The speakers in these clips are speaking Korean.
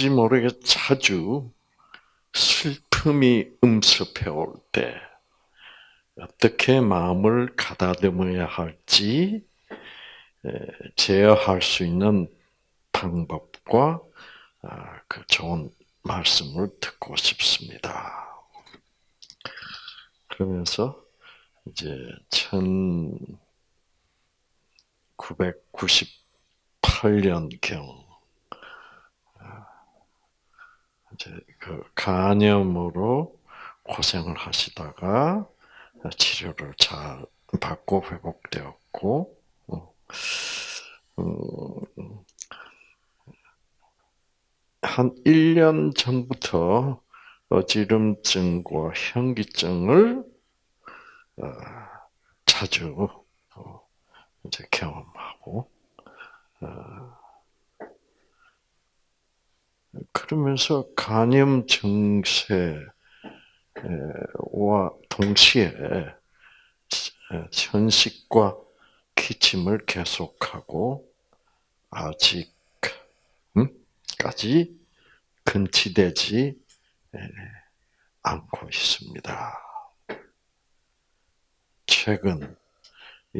왠지 모르게 자주 슬픔이 음습해 올 때 어떻게 마음을 가다듬어야 할지 제어할 수 있는 방법과 아, 그 좋은 말씀을 듣고 싶습니다. 그러면서 이제 1998년경 이제 그 간염으로 고생을 하시다가 치료를 잘 받고 회복되었고, 어, 음, 한 1년 전부터 어지럼증과 현기증을 어, 자주 어, 이제 경험하고 그러면서 간염 증세와 동시에 천식과 기침을 계속하고 아직까지 근치되지 않고 있습니다. 최근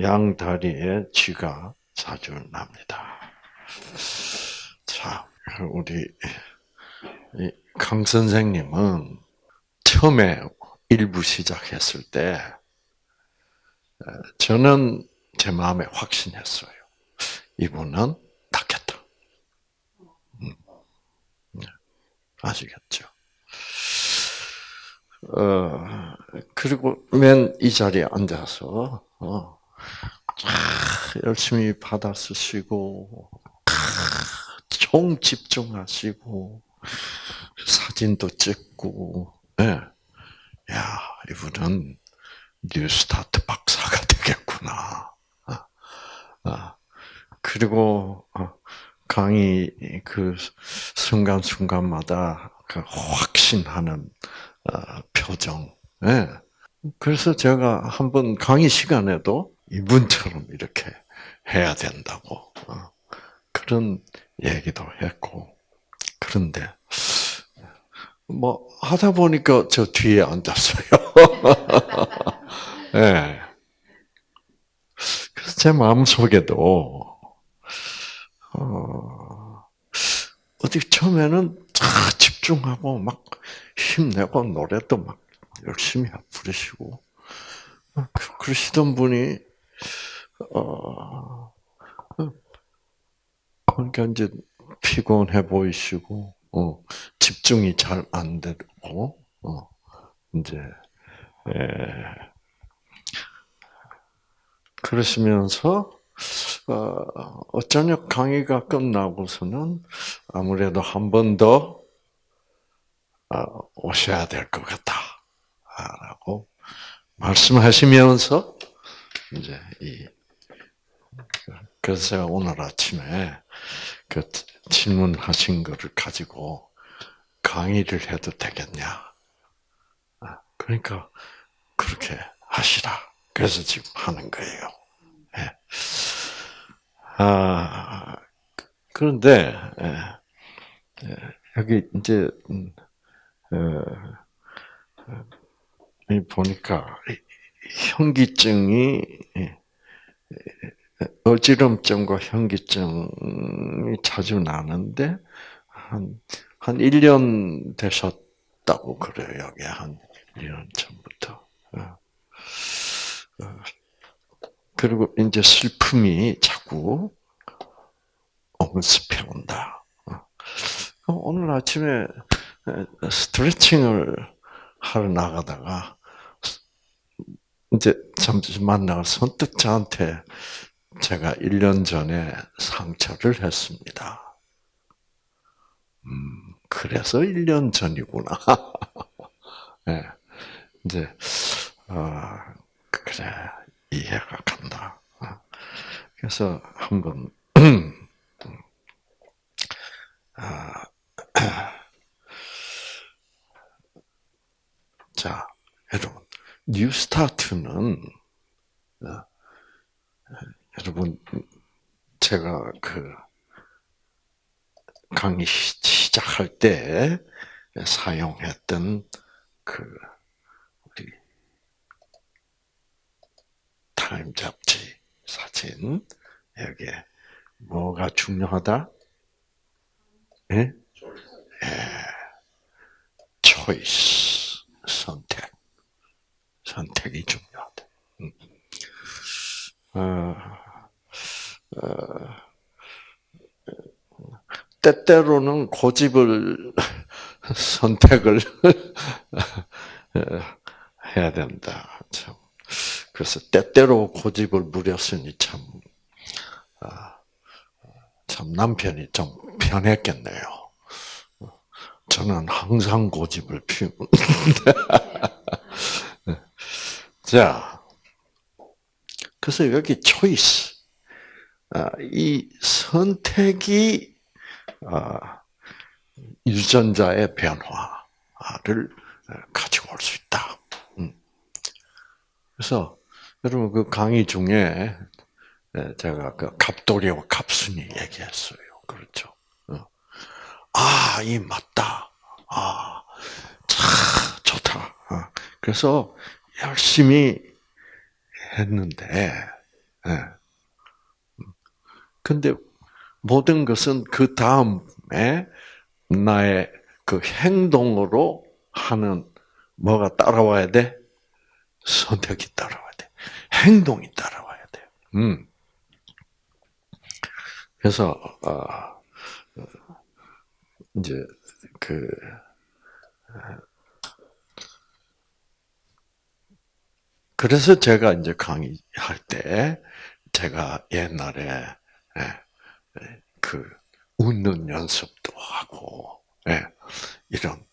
양 다리에 쥐가 자주 납니다. 자, 우리 강 선생님은 처음에 일부 시작했을 때 저는 제 마음에 확신했어요. 이분은 낫겠다. 음. 네. 아시겠죠? 어, 그리고 맨 이 자리에 앉아서 어, 열심히 받아 쓰시고 총 집중하시고 사진도 찍고, 예. 네. 야 이분은 뉴스타트 박사가 되겠구나. 아, 아. 그리고 어, 강의 그 순간 순간마다 그 확신하는 어, 표정. 예. 그래서 제가 한번 강의 시간에도 이분처럼 이렇게 해야 된다고 어, 그런 얘기도 했고 그런데 뭐 하다 보니까 저 뒤에 앉았어요. 네. 그래서 제 마음 속에도 어, 어디 처음에는 다 집중하고 막 힘내고 노래도 막 열심히 부르시고 그, 그러시던 분이 어, 그러니까 이제 피곤해 보이시고 어, 집중이 잘 안 되고 어, 이제 예, 그러시면서 어, 어쩌냐 강의가 끝나고서는 아무래도 한 번더 어, 오셔야 될 것 같다 라고 말씀하시면서 이제 이 그래서 제가 오늘 아침에 그 질문하신 거를 가지고 강의를 해도 되겠냐? 아, 그러니까 그렇게 하시라. 그래서 지금 하는 거예요. 네. 아 그런데 예, 예, 여기 이제 음, 어, 보니까 현기증이 어지럼증과 현기증이 자주 나는데, 한, 한 1년 되셨다고 그래요, 여기 한 1년 전부터. 어. 어. 그리고 이제 슬픔이 자꾸 엄습해 온다. 어. 오늘 아침에 스트레칭을 하러 나가다가 이제 잠시 만나서 선뜻 저한테 제가 1년 전에 상처를 했습니다. 음, 그래서 1년 전이구나. 네, 이제, 아, 그래, 이해가 간다. 그래서 한번, 아, 자, 여러분, New Start는 어, 여러분, 제가 그 강의 시작할 때 사용했던 그 우리 타임 잡지 사진 여기에 뭐가 중요하다? 예? 예. 초이스 선택 선택이 중요하다. 음. 어, 어, 때때로는 고집을 선택을 해야 된다. 참. 그래서 때때로 고집을 부렸으니 참, 아, 참 남편이 좀 편했겠네요. 저는 항상 고집을 피우는데. 자, 그래서 여기 초이스, 아, 이 선택이 아, 유전자의 변화를 가지고 올 수 있다. 음. 그래서 여러분 그 강의 중에 제가 그 갑돌이와 갑순이 얘기했어요. 그렇죠. 어. 아, 이 맞다. 아, 참 좋다. 어. 그래서 열심히 했는데, 예. 근데 모든 것은 그 다음에 나의 그 행동으로 하는 뭐가 따라와야 돼? 선택이 따라와야 돼. 행동이 따라와야 돼. 음. 그래서 어, 이제 그 그래서 제가 이제 강의할 때 제가 옛날에 예, 그 웃는 연습도 하고 예, 이런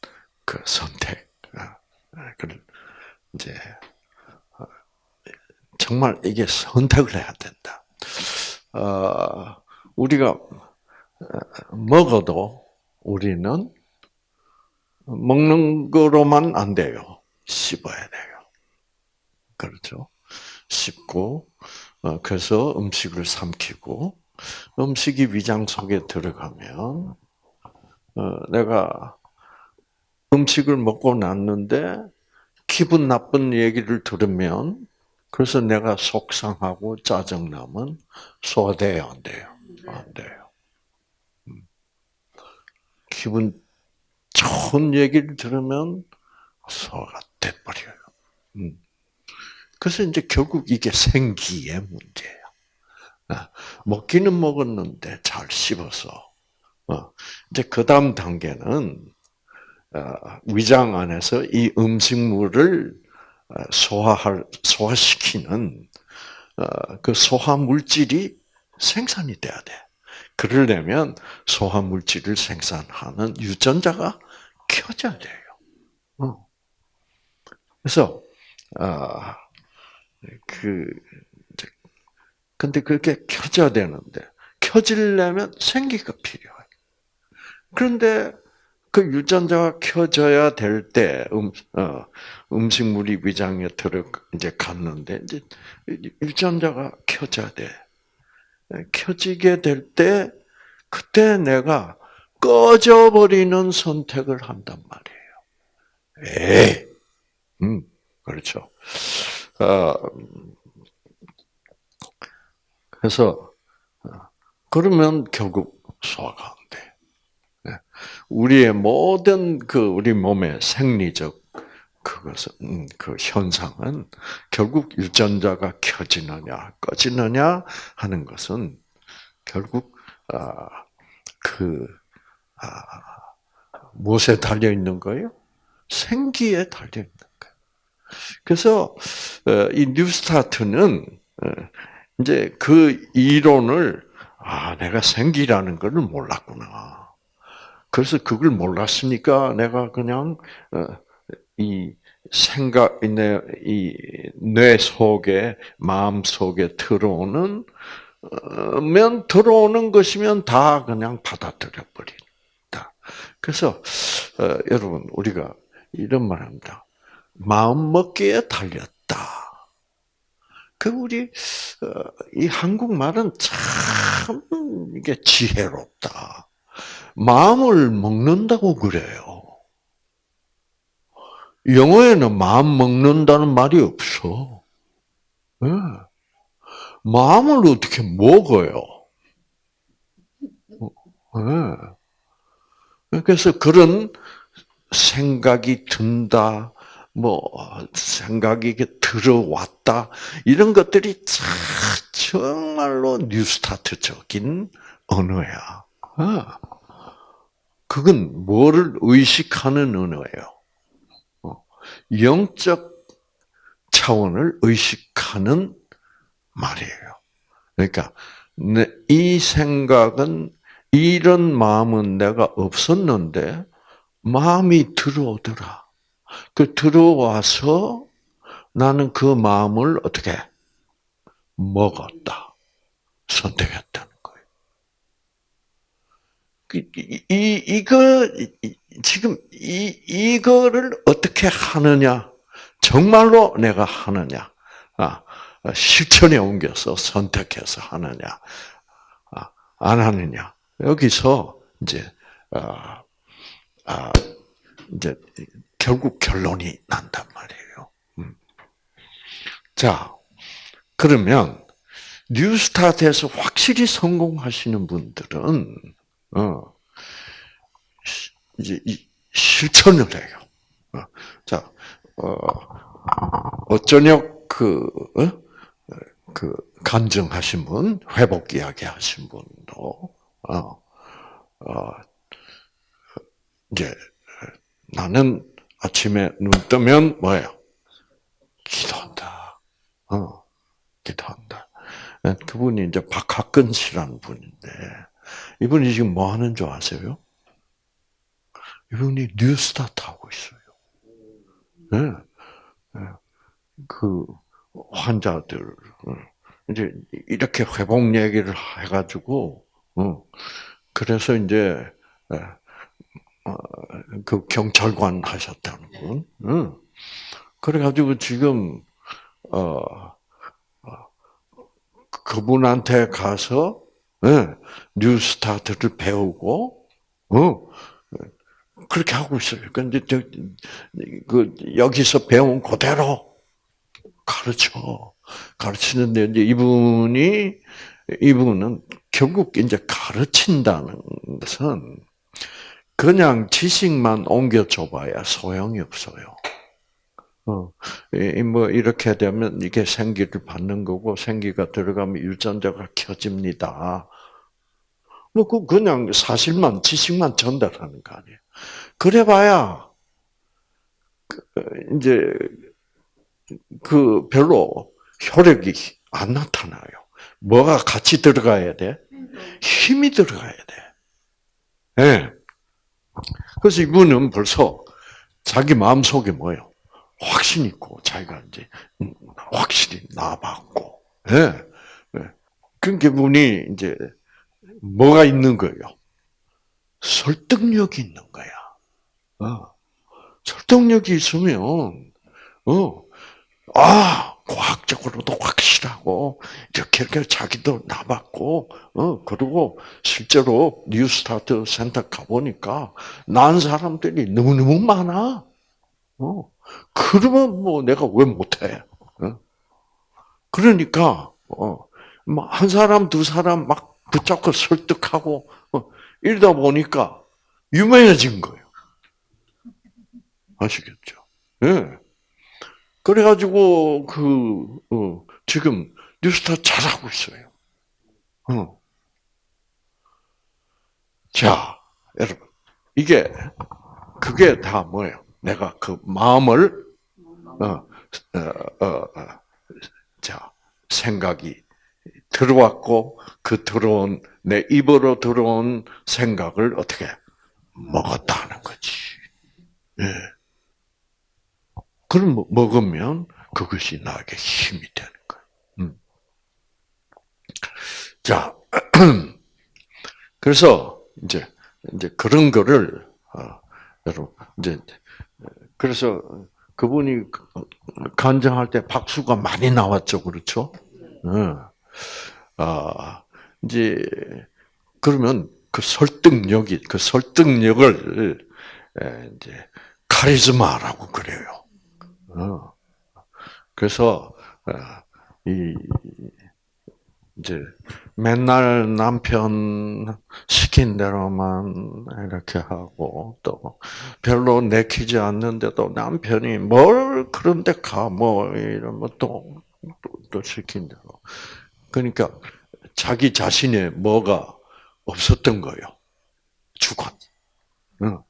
그 선택 그 이제 어, 정말 이게 선택을 해야 된다. 어, 우리가 먹어도 우리는 먹는 거로만 안 돼요. 씹어야 돼요. 그렇죠? 씹고 그래서 음식을 삼키고 음식이 위장 속에 들어가면 어, 내가 음식을 먹고 났는데 기분 나쁜 얘기를 들으면 그래서 내가 속상하고 짜증나면 소화돼요, 안 돼요? 안 돼요. 음. 기분 좋은 얘기를 들으면 소화가 돼버려요. 음. 그래서 이제 결국 이게 생기의 문제예요. 아, 먹기는 먹었는데 잘 씹어서. 어, 이제 그 다음 단계는 어, 위장 안에서 이 음식물을 어, 소화할 소화시키는 그 소화 물질이 생산이 돼야 돼. 그러려면 소화 물질을 생산하는 유전자가 켜져야 돼요. 그래서 그 근데 그게 켜져야 되는데 켜지려면 생기가 필요해. 그런데 그 유전자가 켜져야 될 때, 음, 어, 음식물이 위장에 들어 이제 갔는데 이제 유전자가 켜져야 돼. 켜지게 될 때, 그때 내가 꺼져버리는 선택을 한단 말이에요. 에, 음, 그렇죠. 어, 그래서 어, 그러면 결국 소화가 안 돼. 네. 우리의 모든 그 우리 몸의 생리적 그것은 음, 그 현상은 결국 유전자가 켜지느냐 꺼지느냐 하는 것은 결국 아, 그 아, 무엇에 달려 있는 거예요? 생기에 달려 있는 거예요. 그래서 어, 이 뉴스타트는 어, 이제 그 이론을 아 내가 생기라는 것을 몰랐구나. 그래서 그걸 몰랐으니까 내가 그냥 어, 이 생각 내이뇌 속에 마음 속에 들어오는 면 들어오는 것이면 다 그냥 받아들여 버린다. 그래서 어, 여러분 우리가 이런 말합니다. 마음 먹기에 달렸다. 그 우리 어, 이 한국말은 참 이게 지혜롭다. 마음을 먹는다고 그래요. 영어에는 마음 먹는다는 말이 없어. 네. 마음을 어떻게 먹어요? 네. 그래서 그런 생각이 든다, 뭐 생각이 들어왔다 이런 것들이 정말로 뉴스타트적인 언어야. 아, 그건 뭐를 의식하는 언어예요. 어, 영적 차원을 의식하는 말이에요. 그러니까 이 생각은 이런 마음은 내가 없었는데 마음이 들어오더라. 그 들어와서 나는 그 마음을 어떻게 먹었다. 선택했다는 거예요. 그, 이, 이, 이거, 지금, 이, 이거를 어떻게 하느냐. 정말로 내가 하느냐. 아, 실천에 옮겨서 선택해서 하느냐. 아, 안 하느냐. 여기서, 이제, 아, 아, 이제, 결국 결론이 난단 말이에요. 음. 자, 그러면 뉴스타트에서 확실히 성공하시는 분들은 어, 이제 실천을 해요. 어, 자, 어, 어쩌녁 그, 어? 그 간증하신 분, 회복 이야기 하신 분도, 어, 어, 이제 나는 아침에 눈 뜨면 뭐예요? 기도한다. 어, 기도한다. 네, 그분이 이제 박학근 씨라는 분인데, 이분이 지금 뭐 하는 줄 아세요? 이분이 뉴스타트 하고 있어요. 네. 네. 그, 환자들, 어, 이제 이렇게 회복 얘기를 해가지고, 어, 그래서 이제, 예, 어, 그 경찰관 하셨다는 분. 응. 그래가지고 지금 어, 어 그분한테 가서 네, 뉴스타트를 배우고 어, 그렇게 하고 있어요. 근데 저, 그 여기서 배운 그대로 가르쳐 가르치는데 이제 이분이 이분은 결국 이제 가르친다는 것은 그냥 지식만 옮겨줘봐야 소용이 없어요. 어, 뭐 이렇게 되면 이게 생기를 받는 거고 생기가 들어가면 유전자가 켜집니다. 뭐 그 그냥 사실만 지식만 전달하는 거 아니에요. 그래 봐야 그, 이제 그 별로 효력이 안 나타나요. 뭐가 같이 들어가야 돼? 힘이 들어가야 돼. 예. 네. 그래서 이분은 벌써 자기 마음 속에 뭐예요? 확신 있고 자기가 이제 확실히 나봤고, 예. 네. 그러니까 분이 이제 뭐가 있는 거예요? 설득력이 있는 거야. 어. 설득력이 있으면, 어, 아, 과학적으로도 확실하고 이렇게 이렇게 자기도 나봤고 어 그리고 실제로 뉴스타트 센터 가 보니까 난 사람들이 너무 너무 많아. 어 그러면 뭐 내가 왜 못해? 어? 그러니까 어한 사람 두 사람 막 붙잡고 설득하고 어, 이러다 보니까 유명해진 거예요. 아시겠죠? 예. 네. 그래가지고 그 어, 지금 뉴스타 잘하고 있어요. 어. 자, 여러분 이게 그게 다 뭐예요? 내가 그 마음을 어, 어, 어, 어, 자 생각이 들어왔고 그 들어온 내 입으로 들어온 생각을 어떻게 먹었다는 거지. 예. 그걸 먹으면 그것이 나에게 힘이 되는 거예요. 음. 자, 그래서 이제 이제 그런 거를 어, 여러분 이제 그래서 그분이 간증할 때 박수가 많이 나왔죠, 그렇죠? 어. 아 이제 그러면 그 설득력이 그 설득력을 이제 카리즈마라고 그래요. 어. 그래서 어, 이 이제 맨날 남편 시킨 대로만 이렇게 하고 또 별로 내키지 않는데도 남편이 뭘 그런데 가 뭐 이러면 또또 또 시킨 대로 그러니까 자기 자신의 뭐가 없었던 거예요 주관. 응.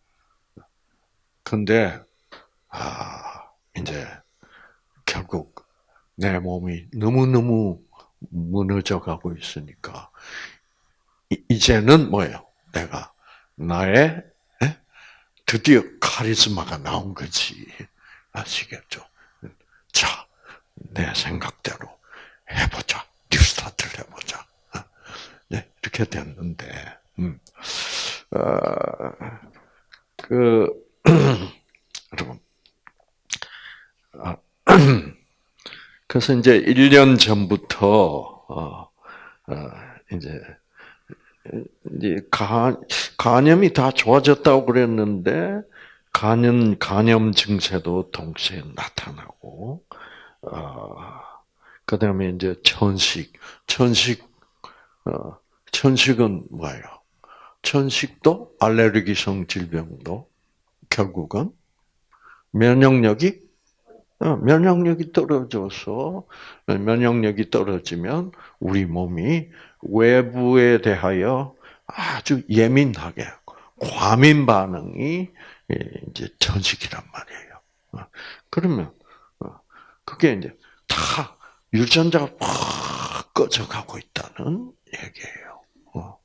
근데 아 이제 결국 내 몸이 너무 너무 무너져 가고 있으니까 이제는 뭐예요? 내가 나의 드디어 카리스마가 나온 거지 아시겠죠? 자, 내 생각대로 해보자, 뉴스타트를 해보자. 네, 이렇게 됐는데, 음, 어, 그 여러분, 아, 그래서 이제 1년 전부터, 어, 어, 이제, 간, 간염이 다 좋아졌다고 그랬는데, 간염, 간염 증세도 동시에 나타나고, 어, 그 다음에 이제 천식, 천식, 어, 천식은 뭐예요? 천식도 알레르기성 질병도 결국은 면역력이 어, 면역력이 떨어져서 면역력이 떨어지면 우리 몸이 외부에 대하여 아주 예민하게 과민 반응이 이제 전식이란 말이에요. 어, 그러면 어, 그게 이제 다 유전자가 팍 꺼져가고 있다는 얘기예요.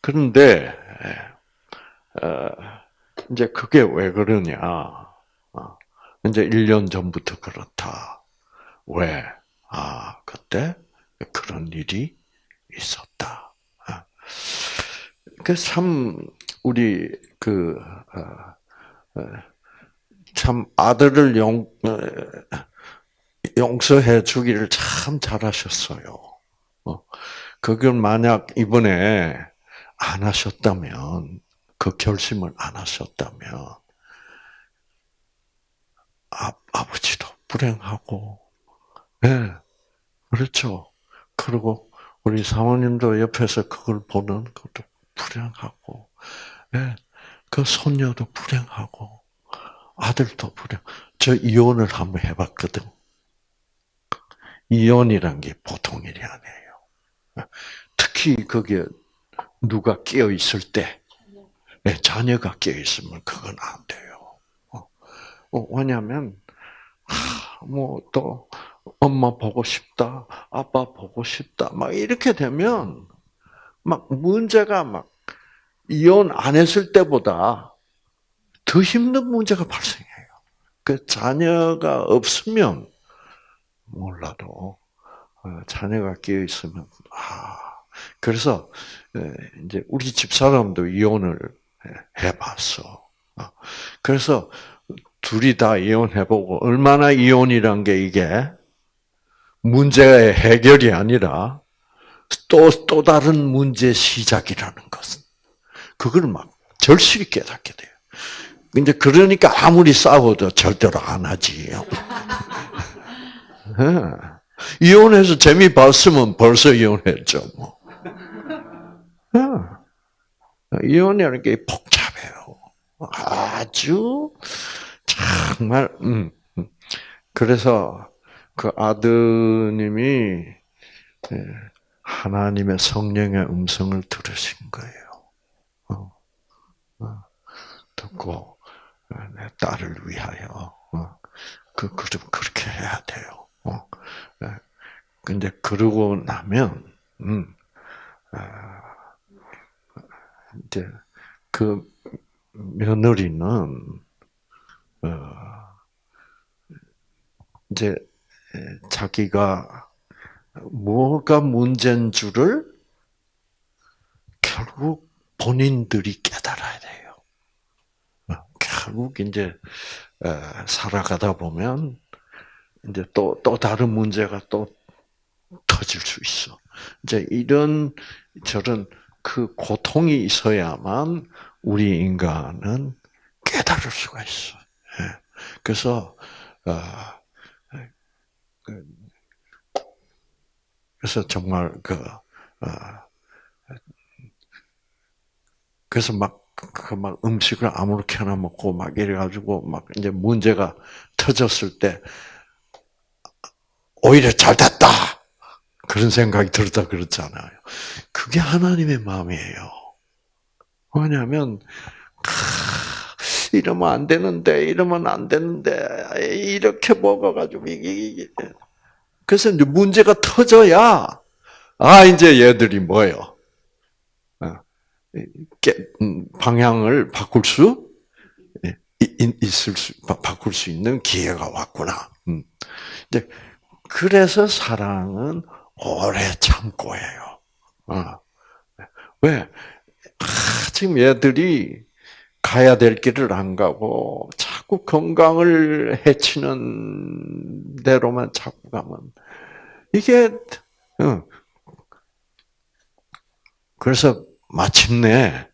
그런데 이제 그게 왜 그러냐? 이제 1년 전부터 그렇다. 왜? 아, 그때 그런 일이 있었다. 아. 그참 우리 그 어, 어, 참 아들을 용 용서해 주기를 참 잘하셨어요. 어, 그걸 만약 이번에 안 하셨다면 그 결심을 안 하셨다면 아, 아버지도 불행하고, 예, 네, 그렇죠. 그리고 우리 사모님도 옆에서 그걸 보는 것도 불행하고, 예, 네, 그 손녀도 불행하고, 아들도 불행. 저 이혼을 한번 해봤거든. 이혼이란 게 보통 일이 아니에요. 특히 거기에 누가 끼어 있을 때, 네, 자녀가 끼어 있으면 그건 안 돼요. 어, 왜냐하면 뭐또 엄마 보고 싶다, 아빠 보고 싶다, 막 이렇게 되면 막 문제가 막 이혼 안 했을 때보다 더 힘든 문제가 발생해요. 그 자녀가 없으면 몰라도 어, 자녀가 끼어 있으면 아 그래서 이제 우리 집 사람도 이혼을 해봤어. 어, 그래서 둘이 다 이혼해보고 얼마나 이혼이란 게 이게 문제의 해결이 아니라 또, 또 다른 문제 시작이라는 것은 그걸 막 절실히 깨닫게 돼요. 근데 그러니까 아무리 싸워도 절대로 안 하지. 네. 이혼해서 재미 봤으면 벌써 이혼했죠, 뭐. 네. 이혼이라는 게 복잡해요. 아주 정말 음, 음. 그래서 그 아드님이 예, 하나님의 성령의 음성을 들으신 거예요. 어, 어, 듣고 어, 내 딸을 위하여 그 그럼 그렇게 해야 돼요. 예. 근데 그러고 나면 음, 아, 이제 그 며느리는 어, 이제 자기가 뭐가 문제인 줄을 결국 본인들이 깨달아야 돼요. 어, 결국 이제 살아가다 보면 이제 또, 또 다른 문제가 또 터질 수 있어. 이제 이런 저런 그 고통이 있어야만 우리 인간은 깨달을 수가 있어. 예. 그래서 어, 그, 그래서 정말 그 어, 그래서 막 그막 음식을 아무렇게나 먹고 막 이래가지고 막 이제 문제가 터졌을 때 오히려 잘 됐다 그런 생각이 들다 그렇잖아요. 그게 하나님의 마음이에요. 뭐냐면 이러면 안 되는데 이러면 안 되는데 이렇게 먹어가지고 이게 그래서 이제 문제가 터져야 아 이제 얘들이 뭐예요? 음, 방향을 바꿀 수 있을 수 바꿀 수 있는 기회가 왔구나. 음. 이제 그래서 사랑은 오래 참고해요. 어. 왜? 아, 지금 얘들이 가야 될 길을 안 가고 자꾸 건강을 해치는 대로만 자꾸 가면 이게 어. 그래서 마침내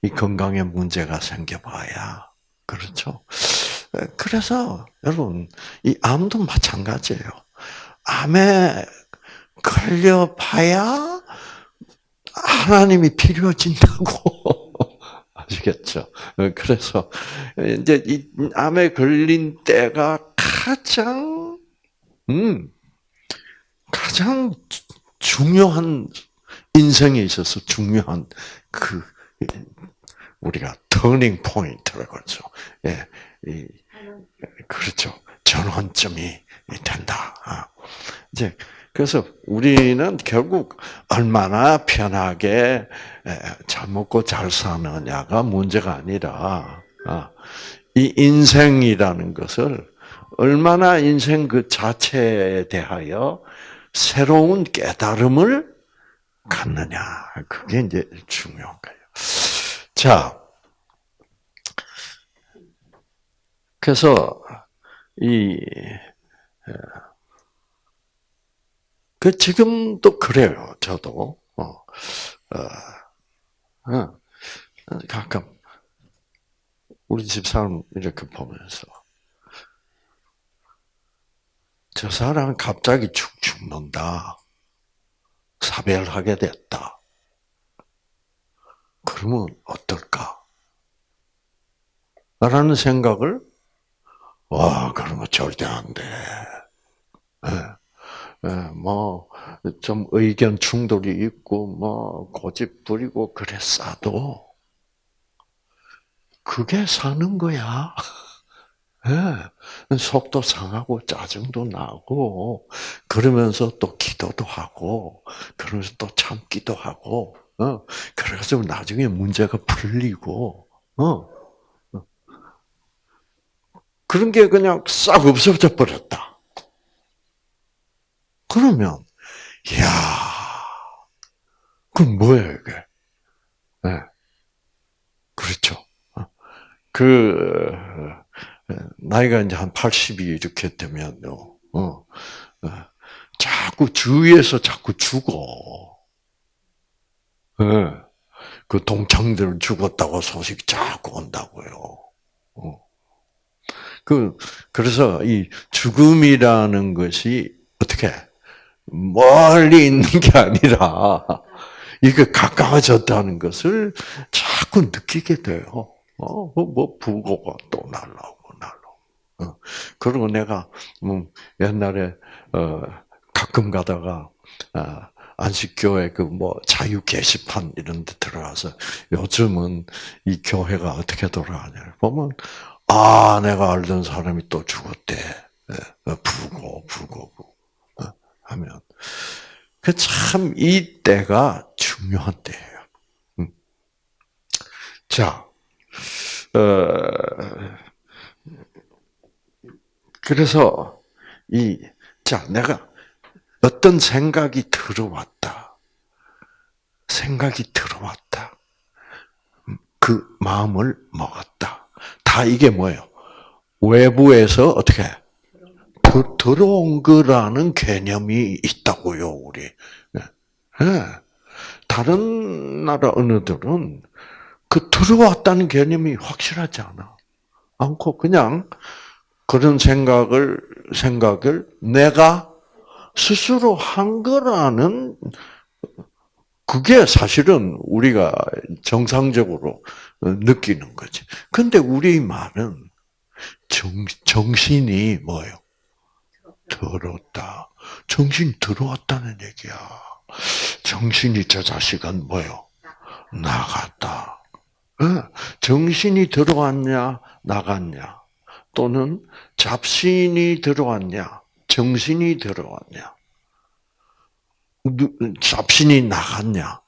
이 건강에 문제가 생겨봐야 그렇죠. 그래서 여러분 이 암도 마찬가지예요. 암에 걸려 봐야 하나님이 필요해진다고 아시겠죠? 그래서 이제 이 암에 걸린 때가 가장 음 가장 중요한 인생에 있어서 중요한 그 우리가 turning point라고 그러죠. 예, 이, 그렇죠. 전환점이 된다. 아, 이제 그래서 우리는 결국 얼마나 편하게 잘 먹고 잘 사느냐가 문제가 아니라 아, 이 인생이라는 것을 얼마나 인생 그 자체에 대하여 새로운 깨달음을 갖느냐. 그게 이제 중요한 거예요. 자, 그래서 이, 그 지금도 그래요. 저도 어, 어, 어, 가끔 우리 집 사람 이렇게 보면서 저 사람 갑자기 축 죽는다. 사별하게 됐다. 그러면 어떨까? 라는 생각을, 와, 그러면 절대 안 돼. 예, 예, 뭐, 좀 의견 충돌이 있고, 뭐, 고집 부리고 그랬어도, 그게 사는 거야. 예, 속도 상하고 짜증도 나고 그러면서 또 기도도 하고 그러면서 또 참기도 하고 어 그래서 나중에 문제가 풀리고 어, 어 그런 게 그냥 싹 없어져 버렸다. 그러면 야 그럼 뭐예요 이게? 네. 그렇죠. 어. 그 나이가 이제 한 80이 이렇게 되면요, 어, 어, 자꾸 주위에서 자꾸 죽어. 예. 그 동창들 죽었다고 소식 자꾸 온다고요. 어. 그, 그래서 이 죽음이라는 것이 어떻게, 멀리 있는 게 아니라, 이게 가까워졌다는 것을 자꾸 느끼게 돼요. 어, 뭐, 뭐 부고가 또 날라오고. 어. 그리고 내가 음, 옛날에 어, 가끔 가다가 아, 안식교회 그 뭐 자유 게시판 이런 데 들어가서 요즘은 이 교회가 어떻게 돌아가냐 보면 아 내가 알던 사람이 또 죽었대 예, 어, 부고 부고 어, 하면 그 참 이 때가 중요한 때예요. 음. 자, 어, 그래서 이, 자, 내가 어떤 생각이 들어왔다. 생각이 들어왔다. 그 마음을 먹었다. 다 이게 뭐예요? 외부에서 어떻게 더, 들어온 거라는 개념이 있다고요, 우리. 네. 다른 나라 언어들은 그 들어왔다는 개념이 확실하지 않아. 않고 그냥 그런 생각을 생각을 내가 스스로 한 거라는 그게 사실은 우리가 정상적으로 느끼는 거지. 근데 우리 말은 정, 정신이 뭐예요? 들었다. 정신 들어왔다는 얘기야. 정신이 저 자식은 뭐요? 나갔다. 정신이 들어왔냐, 나갔냐, 또는 잡신이 들어왔냐, 정신이 들어왔냐, 잡신이 나갔냐,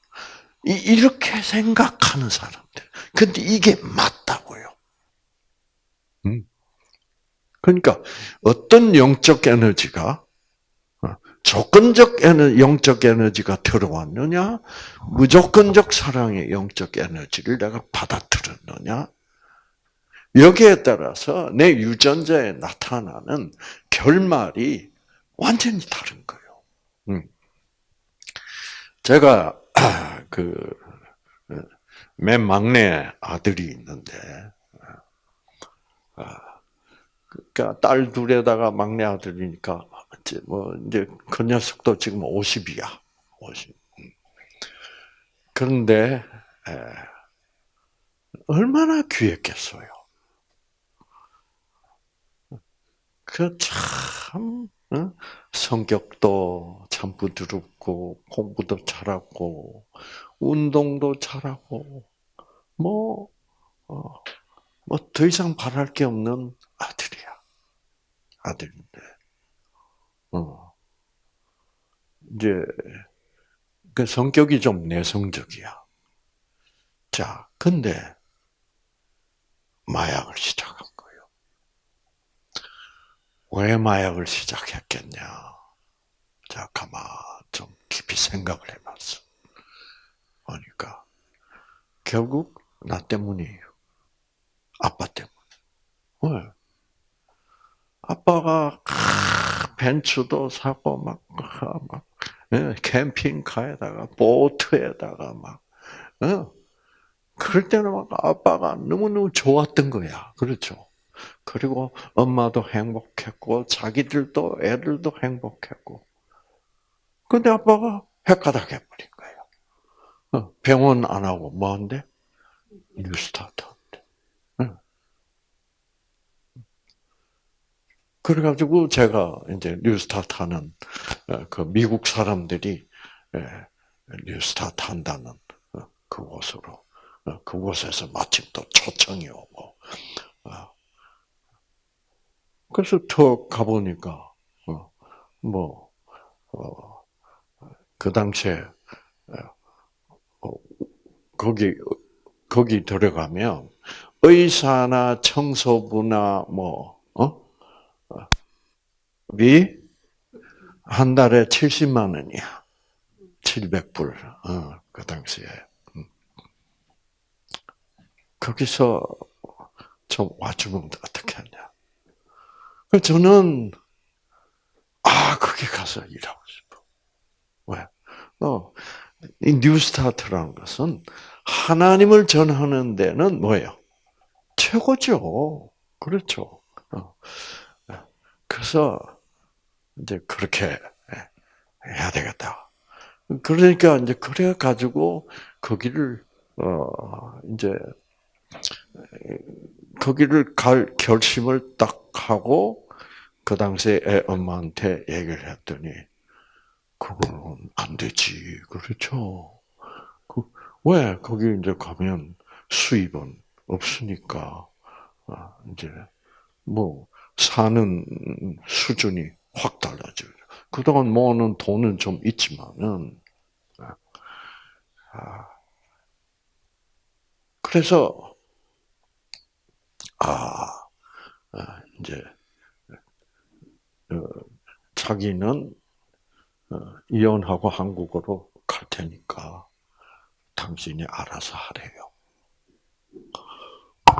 이렇게 생각하는 사람들. 근데 이게 맞다고요. 음. 그러니까 어떤 영적 에너지가 조건적 에너, 영적 에너지가 들어왔느냐, 무조건적 사랑의 영적 에너지를 내가 받아들였느냐, 여기에 따라서 내 유전자에 나타나는 결말이 완전히 다른 거예요. 음. 제가 그맨 막내 아들이 있는데, 아, 그러니까 딸 둘에다가 막내 아들이니까 뭐 이제 그 녀석도 지금 50이야. 50. 그런데 에, 얼마나 귀했겠어요. 그참 어? 성격도 참 부드럽고 공부도 잘하고 운동도 잘하고 뭐 어, 뭐더 이상 바랄 게 없는 아들이야. 아들인데 어. 이제 그 성격이 좀 내성적이야. 자, 근데 마약을 시작한 거예요. 왜 마약을 시작했겠냐? 자, 가만 좀 깊이 생각을 해봤어. 그러니까 결국 나 때문이에요. 아빠 때문. 왜? 아빠가 벤츠도 사고 막, 막 예, 캠핑카에다가 보트에다가 막 어? 그럴 때는 막 아빠가 너무너무 좋았던 거야. 그렇죠. 그리고 엄마도 행복했고 자기들도 애들도 행복했고. 근데 아빠가 헷가닥 해버린 거예요. 어, 병원 안 하고 뭐한데? 뉴스타트. 그래가지고 제가 이제 뉴스타트 하는 어, 그 미국 사람들이 예, 뉴스타트 한다는 어, 그곳으로 어, 그곳에서 마침 또 초청이 오고 그래서 턱 가보니까 뭐그 당시에 거기 거기 들어가면 의사나 청소부나 뭐 어? 한 달에 70만 원이야. 700불. 어, 그 당시에. 음. 거기서 좀 와주면 어떻게 하냐. 저는, 아, 거기 가서 일하고 싶어. 왜? 어, 이 뉴스타트라는 것은 하나님을 전하는 데는 뭐예요? 최고죠. 그렇죠. 어. 그래서 이제 그렇게 해야 되겠다. 그러니까 이제 그래 가지고 거기를 어 이제 거기를 갈 결심을 딱 하고 그 당시에 애 엄마한테 얘기를 했더니 그거는 안 되지. 그렇죠. 그, 왜 거기 이제 가면 수입은 없으니까 아, 이제 뭐 사는 수준이 확 달라져요. 그동안 모으는 돈은 좀 있지만은, 아, 그래서, 아, 아 이제, 어, 자기는 어, 이혼하고 한국으로 갈 테니까 당신이 알아서 하래요.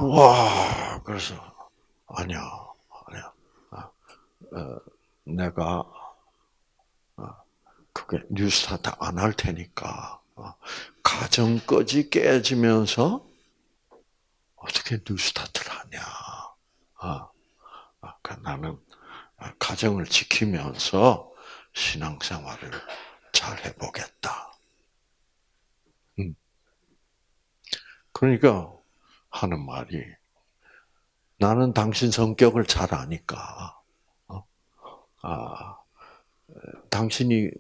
와, 그래서, 아니야. 어, 내가 어, 그게 뉴스타트 안 할 테니까 가정까지 깨지면서 어떻게 뉴스타트를 하냐. 그 나는 가정을 지키면서 신앙생활을 잘 해보겠다. 음. 그러니까 하는 말이 나는 당신 성격을 잘 아니까. 어? 아, 당신이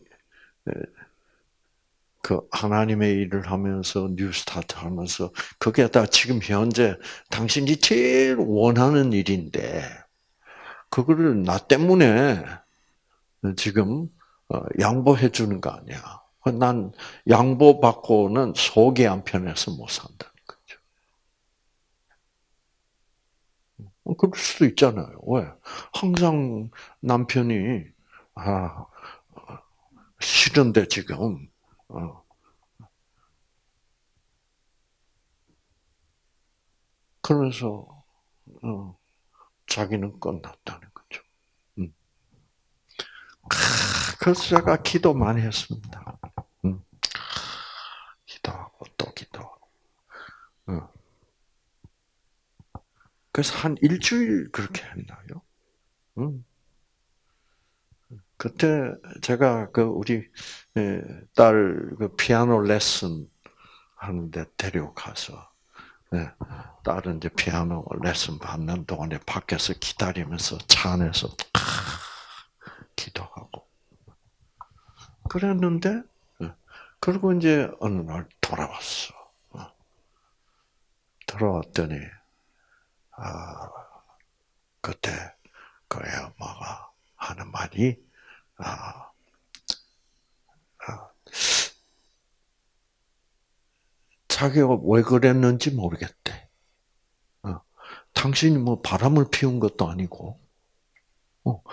그 하나님의 일을 하면서 뉴스타트 하면서 그게 다 지금 현재 당신이 제일 원하는 일인데 그거를 나 때문에 지금 어, 양보해 주는 거 아니야. 난 양보 받고는 속이 안 편해서 못 산다는 거죠. 어, 그럴 수도 있잖아요. 왜? 항상 남편이 아 싫은데 지금 어. 그러면서 어, 자기는 끝났다는 거죠. 음. 그래서 제가 기도 많이 했습니다. 음. 기도하고 또 기도하고. 어. 그래서 한 일주일 그렇게 했나요? 음. 그때 제가 그 우리 예, 딸그 피아노 레슨 하는데 데려가서 예, 딸은 이제 피아노 레슨 받는 동안에 밖에서 기다리면서 차 안에서 기도하고 그랬는데 예, 그리고 이제 어느 날 돌아왔어. 어. 돌아왔더니 아 그때 그 애엄마가 하는 말이 아, 아, 자기가 왜 그랬는지 모르겠대. 어, 당신이 뭐 바람을 피운 것도 아니고, 어,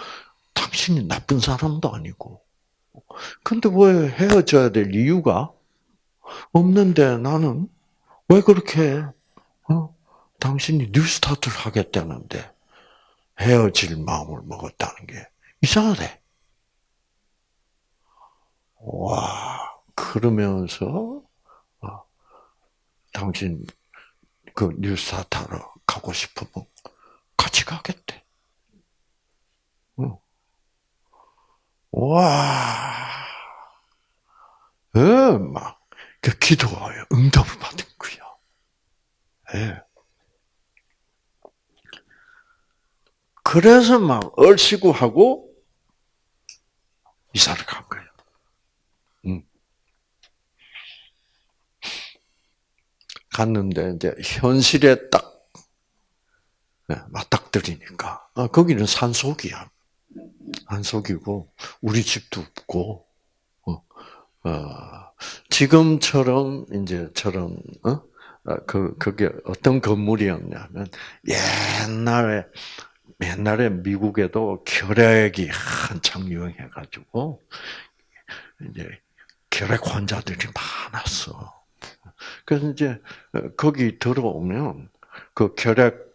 당신이 나쁜 사람도 아니고, 근데 왜 헤어져야 될 이유가 없는데 나는 왜 그렇게 어? 당신이 뉴스타트를 하겠다는데 헤어질 마음을 먹었다는 게 이상하대. 와, 그러면서, 어, 당신 그 뉴스타타로 가고 싶으면 같이 가겠대. 어. 와, 예, 막, 그 기도하여 응답을 받은 거야. 예. 그래서 막 얼씨구 하고 이사를 간 거예요. 갔는데 이제 현실에 딱 네, 맞닥뜨리니까 아, 거기는 산속이야. 산속이고 우리 집도 없고 어, 어, 지금처럼 이제처럼 어? 아, 그 그게 어떤 건물이었냐면 옛날에 옛날에 미국에도 결핵이 한창 유행해가지고 이제 결핵 환자들이 많았어. 그래서 이제 어, 거기 들어오면 그 결핵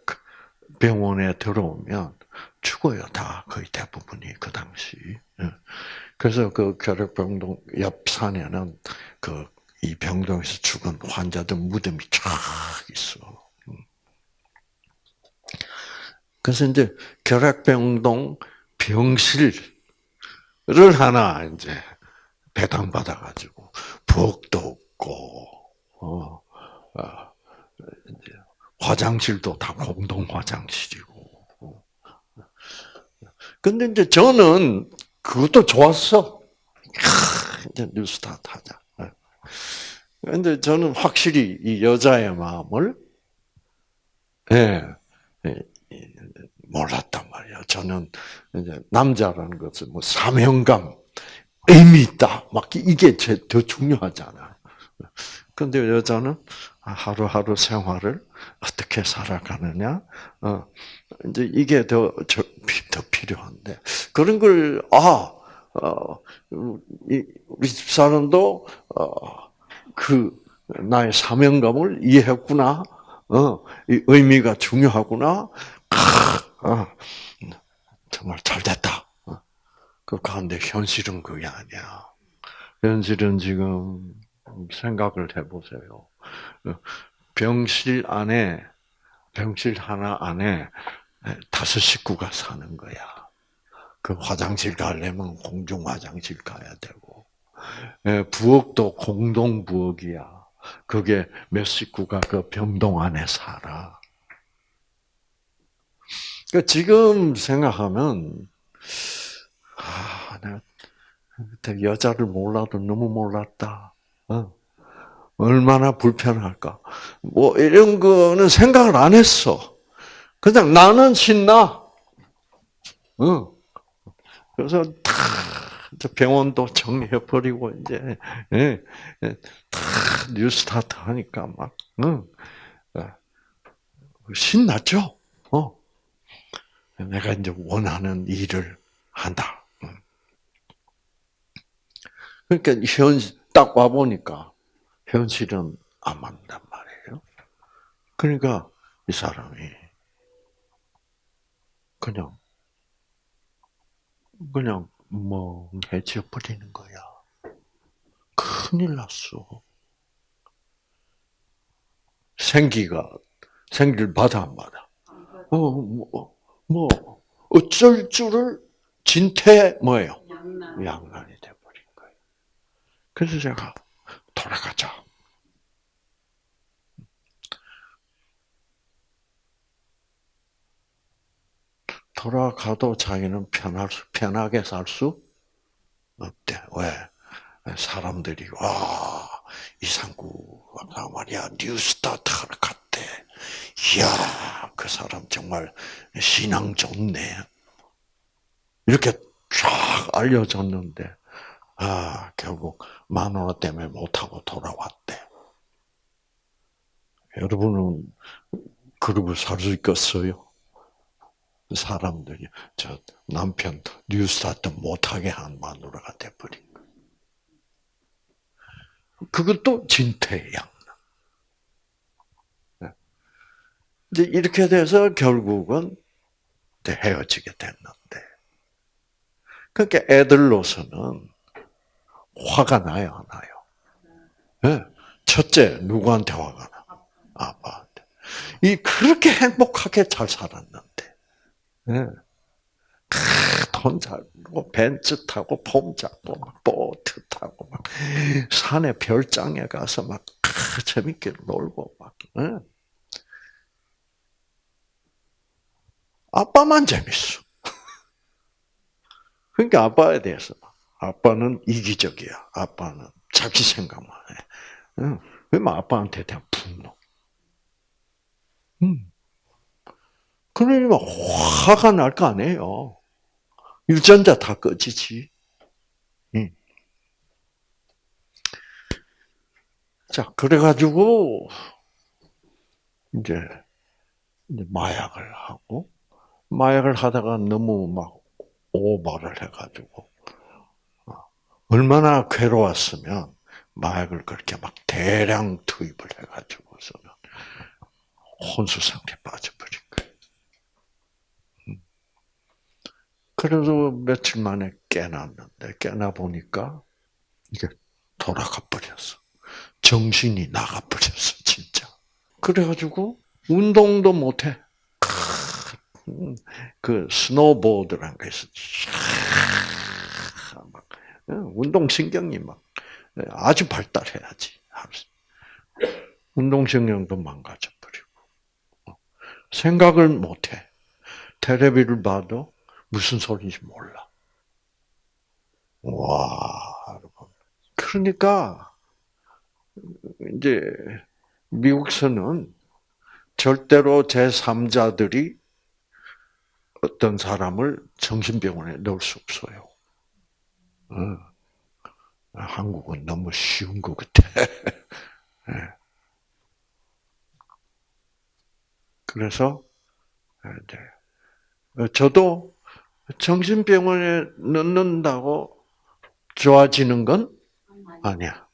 병원에 들어오면 죽어요 다 거의 대부분이 그 당시. 예. 그래서 그 결핵병동 옆 산에는 그 이 병동에서 죽은 환자들 무덤이 쫙 있어. 음. 그래서 이제 결핵병동 병실을 하나 이제 배당 받아가지고 부엌도 없고 어, 어, 화장실도 다 공동 화장실이고. 근데 이제 저는 그것도 좋았어. 이제 뉴스타트 하자. 근데 저는 확실히 이 여자의 마음을, 예, 예, 몰랐단 말이야. 저는 이제 남자라는 것은 뭐 사명감, 의미 있다. 막 이게 더 중요하잖아. 근데 여자는 하루하루 생활을 어떻게 살아가느냐, 어, 이제 이게 더, 저, 더 필요한데, 그런 걸, 아, 어, 우리 집 사람도, 어, 그, 나의 사명감을 이해했구나, 어, 이 의미가 중요하구나, 어, 정말 잘 됐다. 어. 그 가운데 현실은 그게 아니야. 현실은 지금, 생각을 해보세요. 병실 안에 병실 하나 안에 다섯 식구가 사는 거야. 그 화장실 가려면 공중 화장실 가야 되고, 부엌도 공동 부엌이야. 그게 몇 식구가 그 병동 안에 살아. 그 지금 생각하면 아, 내가 여자를 몰라도 너무 몰랐다. 어. 얼마나 불편할까. 뭐 이런 거는 생각을 안 했어. 그냥 나는 신나. 어. 그래서 다 병원도 정리해 버리고 이제 예, 예, 다 뉴스타트 하니까 막 응. 어. 신났죠. 어. 내가 이제 원하는 일을 한다. 그러니까 현, 딱 와보니까 현실은 안 맞는단 말이에요. 그러니까 이 사람이 그냥, 그냥 멍해져 버리는 거야. 큰일 났어. 생기가, 생기를 받아, 안 받아? 어, 뭐, 뭐, 어쩔 줄을 진퇴 뭐예요? 양난이 돼버린 거예요. 그래서 제가 돌아가자. 돌아가도 자기는 편할 수, 편하게 살 수 없대. 왜? 사람들이 와 이상구가 말이야 뉴스타트 하러 갔대. 이야 그 사람 정말 신앙 좋네. 이렇게 쫙 알려졌는데 아 결국 마누라 때문에 못하고 돌아왔대. 여러분은 그러고 살수 있겠어요? 사람들이 저 남편 New Start 못하게 한 마누라가 돼버린 거예요. 그것도 진퇴양. 네. 이제 이렇게 돼서 결국은 헤어지게 됐는데, 그러니까 애들로서는 화가 나요, 안 나요? 네. 첫째, 누구한테 화가 나? 아빠한테. 이 그렇게 행복하게 잘 살았는데, 네. 돈 잡고 벤츠 타고 폼 잡고 막 보트 타고 막 산에 별장에 가서 막 재밌게 놀고 막 네. 아빠만 재밌어. 그러니까 아빠에 대해서 아빠는 이기적이야. 아빠는 자기 생각만 해. 응. 그러면 아빠한테 대한 분노. 음. 그러면 화가 날 거 아니에요. 유전자 다 꺼지지. 음. 자, 그래가지고, 이제, 이제 마약을 하고, 마약을 하다가 너무 막 오버를 해가지고, 어, 얼마나 괴로웠으면, 마약을 그렇게 막 대량 투입을 해가지고서는, 혼수 상태에 빠져버린 거예요. 그래서 며칠 만에 깨났는데 깨나 보니까 이게 돌아가 버렸어. 정신이 나가 버렸어, 진짜. 그래가지고 운동도 못해. 그 스노보드라는 게 있어. 막 운동 신경이 막 아주 발달해야지. 운동 신경도 망가져 버리고 생각을 못해. 테레비를 봐도 무슨 소리인지 몰라. 와, 여러분. 그러니까, 이제, 미국서는 절대로 제3자들이 어떤 사람을 정신병원에 넣을 수 없어요. 어. 한국은 너무 쉬운 것 같아. 네. 그래서, 이제, 저도 정신병원에 넣는다고 좋아지는 건 아니야.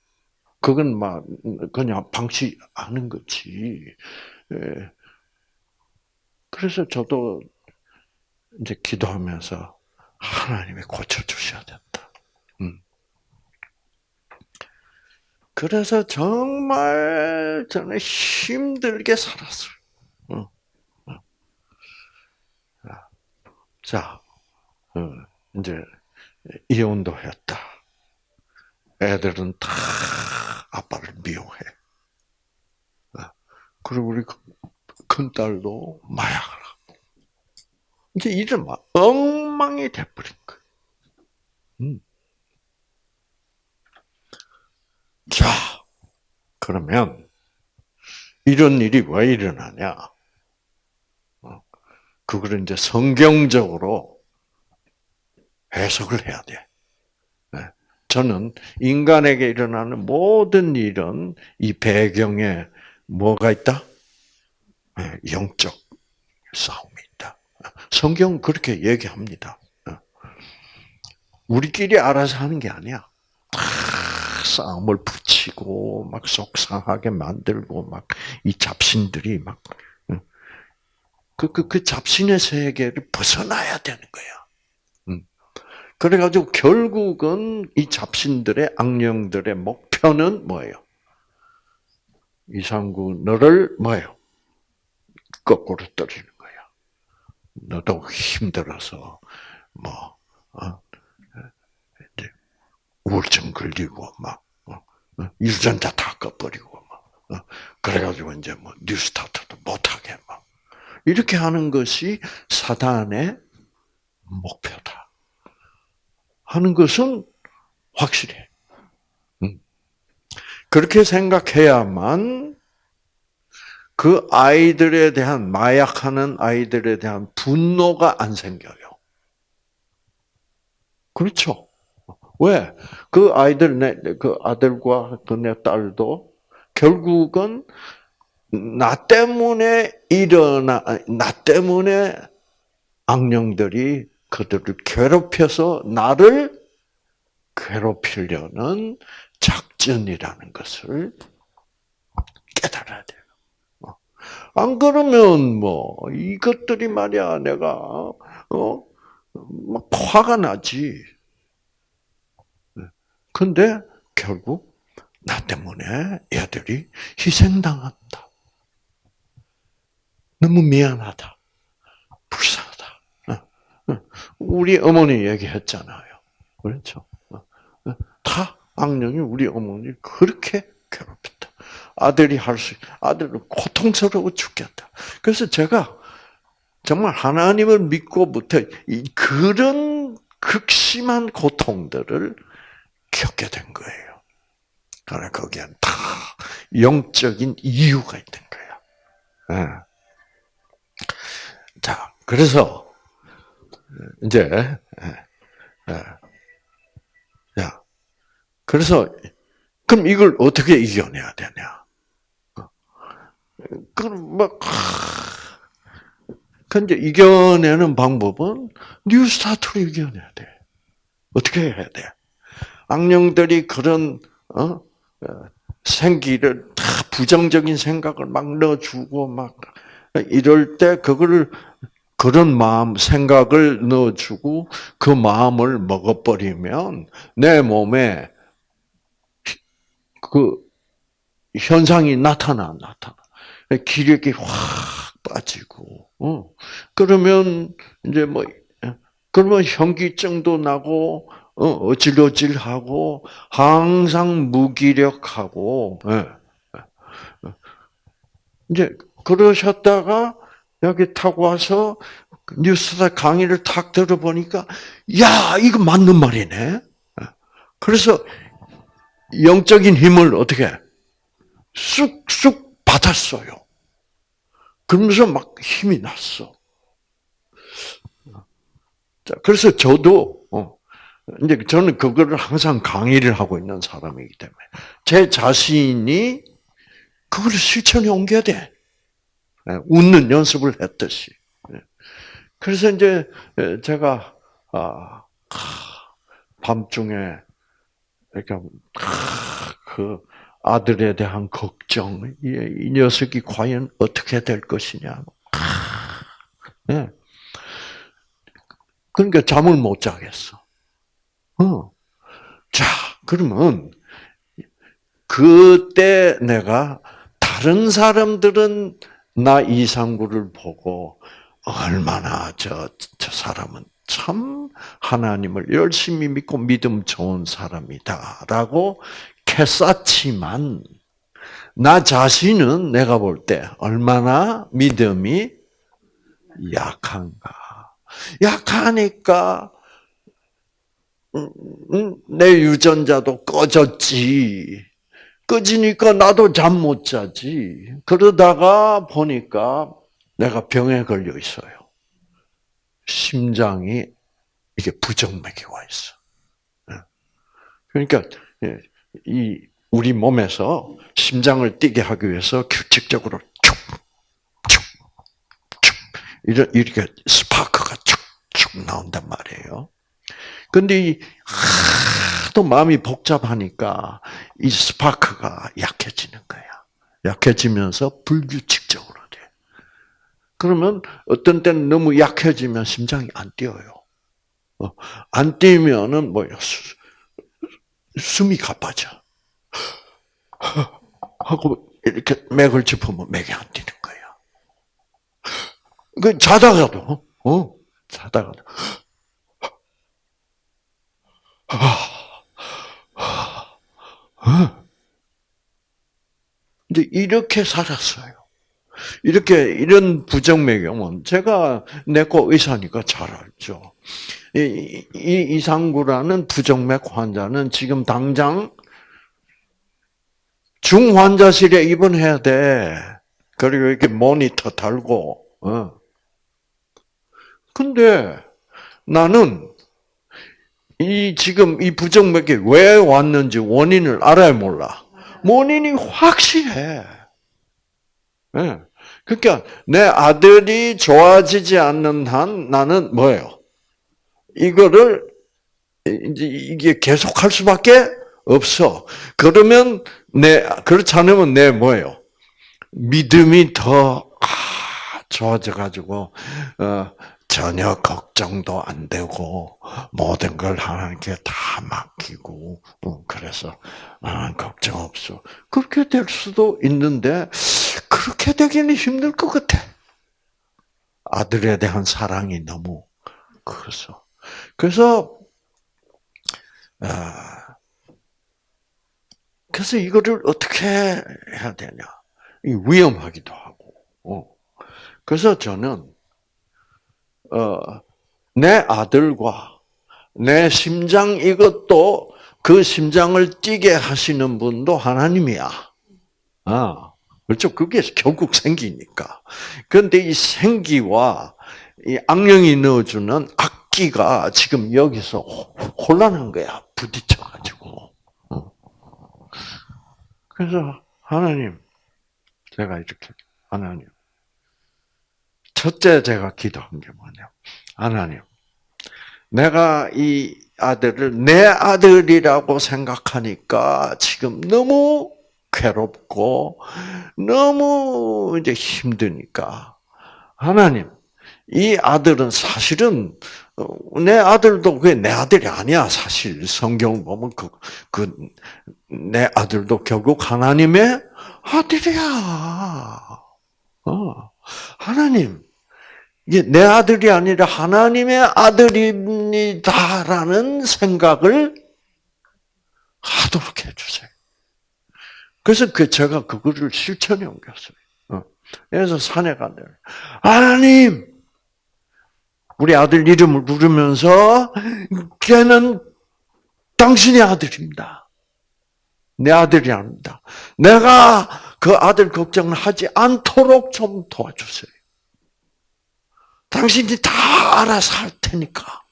그건 막 그냥 방치하는 거지. 예. 그래서 저도 이제 기도하면서 하나님이 고쳐 주셔야 된다. 음. 그래서 정말 저는 힘들게 살았어요. 어, 어. 자, 어, 이제 이혼도 했다. 애들은 다 아빠를 미워해. 그리고 우리 큰 딸도 마약을. 이제 이런 막 엉망이 돼버린 거예요. 음. 자, 그러면 이런 일이 왜 일어나냐? 어, 그거를 이제 성경적으로 해석을 해야 돼. 네. 저는 인간에게 일어나는 모든 일은 이 배경에 뭐가 있다? 네, 영적 싸움이. 성경 그렇게 얘기합니다. 네. 우리끼리 알아서 하는 게 아니야. 싸움을 붙이고 막 속상하게 만들고 막 이 잡신들이 막 그, 그, 그 잡신의 세계를 벗어나야 되는 거야. 음. 그래가지고 결국은 이 잡신들의 악령들의 목표는 뭐예요? 이상구 너를 뭐예요? 거꾸로 거야. 너도 힘들어서 뭐 어? 우울증 걸리고 막 어? 어? 유전자 다 꺼버리고 막 어? 그래가지고 이제 뭐 뉴스타트도 못하게 막 이렇게 하는 것이 사단의 목표다 하는 것은 확실해. 음. 그렇게 생각해야만 그 아이들에 대한 마약하는 아이들에 대한 분노가 안 생겨요. 그렇죠? 왜? 그 아이들, 내, 그 아들과 그 내 딸도 결국은 나 때문에 일어나, 나 때문에 악령들이 그들을 괴롭혀서 나를 괴롭히려는 작전이라는 것을 깨달아야 돼요. 안 그러면 뭐 이것들이 말이야 내가 어 막 화가 나지. 근데 결국 나 때문에 애들이 희생당한다. 너무 미안하다. 불쌍하다. 어, 어. 우리 어머니 얘기했잖아요. 그렇죠? 어, 다 악령이 우리 어머니 그렇게 괴롭혔다. 아들이 할 수, 아들은 고통스러워 죽겠다. 그래서 제가 정말 하나님을 믿고부터 그런 극심한 고통들을 겪게 된 거예요. 그러나 거기엔 다 영적인 이유가 있는 거야. 네. 자, 그래서 이제 예, 예. 야, 그래서 그럼 이걸 어떻게 이겨내야 되냐? 어. 그럼 막 근데 이겨내는 방법은 뉴스타트로 이겨내야 돼. 어떻게 해야 돼? 악령들이 그런 어? 어? 생기를 다 부정적인 생각을 막 넣어주고 막 이럴 때 그거를 그런 마음 생각을 넣어주고 그 마음을 먹어버리면 내 몸에 그 현상이 나타나 나타나 기력이 확 빠지고 어 그러면 이제 뭐 그러면 현기증도 나고 어, 어질어질하고 항상 무기력하고 예. 이제 그러셨다가 여기 타고 와서 뉴스타 강의를 탁 들어보니까 야 이거 맞는 말이네. 예. 그래서 영적인 힘을 어떻게 쑥쑥 받았어요. 그러면서 막 힘이 났어. 자, 그래서 저도 어, 이제 저는 그거를 항상 강의를 하고 있는 사람이기 때문에 제 자신이 그걸 실천에 옮겨야 돼. 예, 웃는 연습을 했듯이. 예. 그래서 이제 예, 제가 아, 밤중에 그러니까 그 아들에 대한 걱정, 이 녀석이 과연 어떻게 될 것이냐. 그러니까 잠을 못 자겠어. 어. 자, 그러면 그 그때 내가 다른 사람들은 나 이상구를 보고 얼마나 저, 저 사람은 참 하나님을 열심히 믿고 믿음 좋은 사람이다라고 캐쌌지만 나 자신은 내가 볼 때 얼마나 믿음이 약한가. 약하니까 음, 음, 내 유전자도 꺼졌지. 꺼지니까 나도 잠 못 자지. 그러다가 보니까 내가 병에 걸려 있어요. 심장이 이게 부정맥이 와 있어. 예. 그러니까 예, 이 우리 몸에서 심장을 뛰게 하기 위해서 규칙적으로 쭉쭉쭉 이렇게 스파크가 쭉쭉 나온단 말이에요. 근데 이 하도 마음이 복잡하니까 이 스파크가 약해지는 거야. 약해지면서 불규칙적으로 돼. 그러면 어떤 때는 너무 약해지면 심장이 안 뛰어요. 어, 안 뛰면은 뭐야 숨이 가빠져. 하고 이렇게 맥을 짚으면 맥이 안 뛰는 거야. 그 자다가도 어 자다가도 이제 이렇게 살았어요. 이렇게 이런 부정맥염은 제가 내과 의사니까 잘 알죠. 이, 이 이상구라는 부정맥 환자는 지금 당장 중환자실에 입원해야 돼. 그리고 이렇게 모니터 달고. 어. 근데 나는 이 지금 이 부정맥이 왜 왔는지 원인을 알아야 몰라. 원인이 확실해. 네. 그러니까 내 아들이 좋아지지 않는 한 나는 뭐예요? 이거를 이제 이게 계속 할 수밖에 없어. 그러면 내 그렇지 않으면 내 뭐예요? 믿음이 더 아, 좋아져 가지고 어, 전혀 걱정도 안 되고 모든 걸 하나님께 다 맡기고 어, 그래서 아, 걱정 없어. 그렇게 될 수도 있는데 그렇게 되기는 힘들 것 같아. 아들에 대한 사랑이 너무 커서. 그래서 아, 그래서 이거를 어떻게 해야 되냐? 위험하기도 하고. 어. 그래서 저는 어, 내 아들과 내 심장 이것도 그 심장을 뛰게 하시는 분도 하나님이야. 아, 그렇죠. 그게 결국 생기니까. 그런데 이 생기와 이 악령이 넣어주는 악기가 지금 여기서 혼란한 거야. 부딪혀가지고. 어. 그래서 하나님, 제가 이렇게 하나님, 첫째 제가 기도한 게 뭐냐. 하나님, 내가 이 아들을 내 아들이라고 생각하니까 지금 너무 괴롭고 너무 이제 힘드니까 하나님 이 아들은 사실은 어, 내 아들도 그게 내 아들이 아니야 사실 성경 보면 그 그내 아들도 결국 하나님의 아들이야. 어 하나님 이게 내 아들이 아니라 하나님의 아들입니다라는 생각을 하도록 해주세요. 그래서 그 제가 그거를 실천에 옮겼어요. 어. 그래서 산에 간다. 하나님, 우리 아들 이름을 부르면서 걔는 당신의 아들입니다. 내 아들이 아닙니다. 내가 그 아들 걱정을 하지 않도록 좀 도와주세요. 당신이 다 알아서 할 테니까.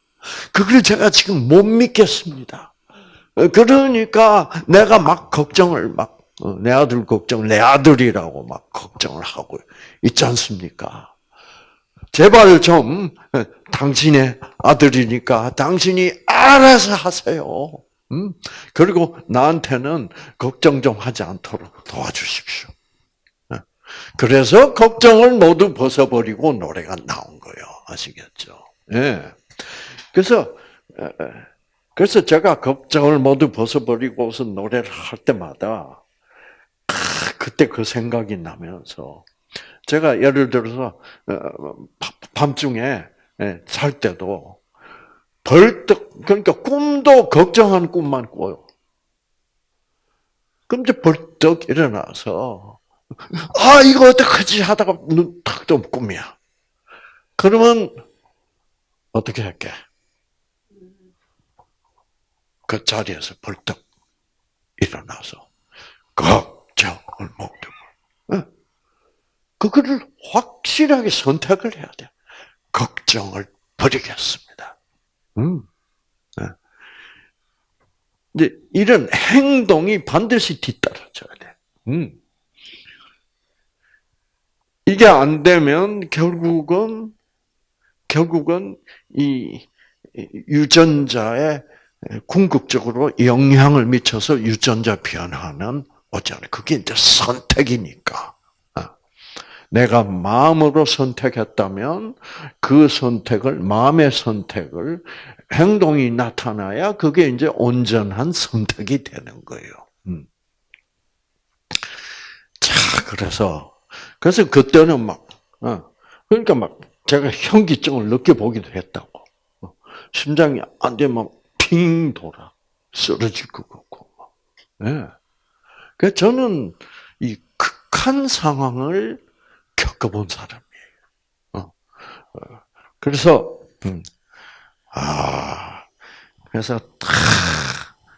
그걸 제가 지금 못 믿겠습니다. 그러니까 내가 막 걱정을 막, 어, 내 아들 걱정을 내 아들이라고 막 걱정을 하고 있지 않습니까? 제발 좀 어, 당신의 아들이니까 당신이 알아서 하세요. 음? 그리고 나한테는 걱정 좀 하지 않도록 도와주십시오. 그래서 걱정을 모두 벗어버리고 노래가 나온 거예요. 아시겠죠? 예. 그래서, 그래서 제가 걱정을 모두 벗어버리고서 노래를 할 때마다 그때 그 생각이 나면서 제가 예를 들어서 어, 밤중에 예, 잘 때도 벌떡 그러니까 꿈도 걱정하는 꿈만 꿔요. 그럼 이제 벌떡 일어나서 아 이거 어떡하지 하다가 눈탁 뜨면 꿈이야. 그러면 어떻게 할게? 그 자리에서 벌떡 일어나서 걱정을 모두 그거를 확실하게 선택을 해야 돼. 걱정을 버리겠습니다. 음. 네. 이제 이런 행동이 반드시 뒤따라져야 돼. 음. 이게 안 되면 결국은 결국은 이 유전자에 궁극적으로 영향을 미쳐서 유전자 변화는 오잖아요. 그게 이제 선택이니까. 어. 내가 마음으로 선택했다면 그 선택을 마음의 선택을 행동이 나타나야 그게 이제 온전한 선택이 되는 거예요. 음. 자, 그래서 그래서 그때는 막 어, 그러니까 막 제가 현기증을 느껴보기도 했다고. 어, 심장이 안 되면 핑 돌아 쓰러질 것 같고. 예. 그 저는 이 극한 상황을 겪어본 사람이에요. 어. 어. 그래서 음. 아 그래서 탁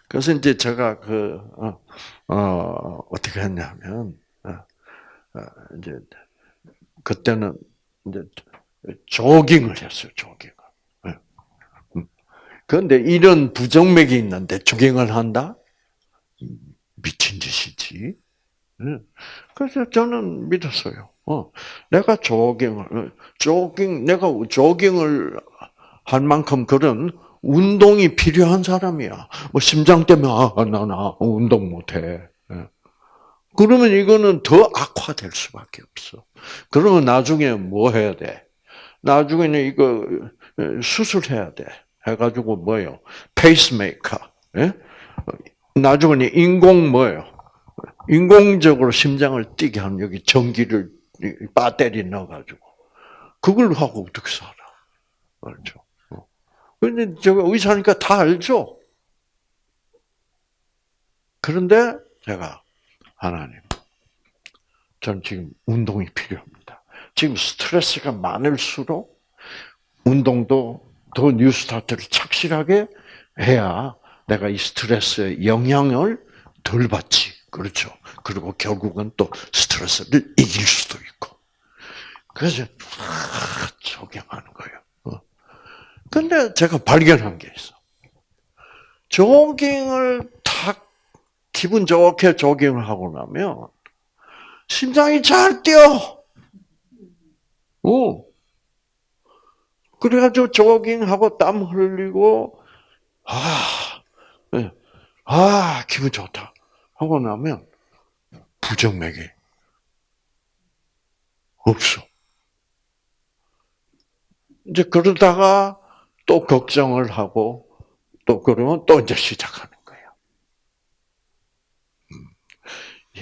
그래서 이제 제가 그 어, 어 어떻게 했냐면 어, 어, 이제 그때는 이제 조깅을 했어요. 조깅을. 예. 음. 그런데 이런 부정맥이 있는데 조깅을 한다? 미친 짓이지. 예. 그래서 저는 믿었어요. 어, 내가 조깅을, 조깅, 내가 조깅을 할 만큼 그런 운동이 필요한 사람이야. 뭐 심장 때문에 아, 나, 나 운동 못해. 예. 그러면 이거는 더 악화될 수밖에 없어. 그러면 나중에 뭐 해야 돼? 나중에는 이거 수술해야 돼. 해가지고 뭐요? 페이스메이커. 예? 나중에는 인공 뭐예요? 인공적으로 심장을 뛰게 하는 여기 전기를 배터리 넣어가지고 그걸 하고 어떻게 살아? 알죠? 어. 근데 제가 의사니까 다 알죠. 그런데 제가 하나님, 전 지금 운동이 필요합니다. 지금 스트레스가 많을수록 운동도 더 뉴스타트를 착실하게 해야 내가 이 스트레스의 영향을 덜 받지. 그렇죠. 그리고 결국은 또 스트레스를 이길 수도 있고. 그래서 조경하는 거예요. 어. 근데 제가 발견한 게 있어. 조깅을 탁 기분 좋게 조깅을 하고 나면 심장이 잘 뛰어. 오. 그래가지고 조깅하고 땀 흘리고 아, 네. 아 기분 좋다. 하고 나면 부정맥이 없어. 이제 그러다가 또 걱정을 하고 또 그러면 또 이제 시작하는 거예요. 음,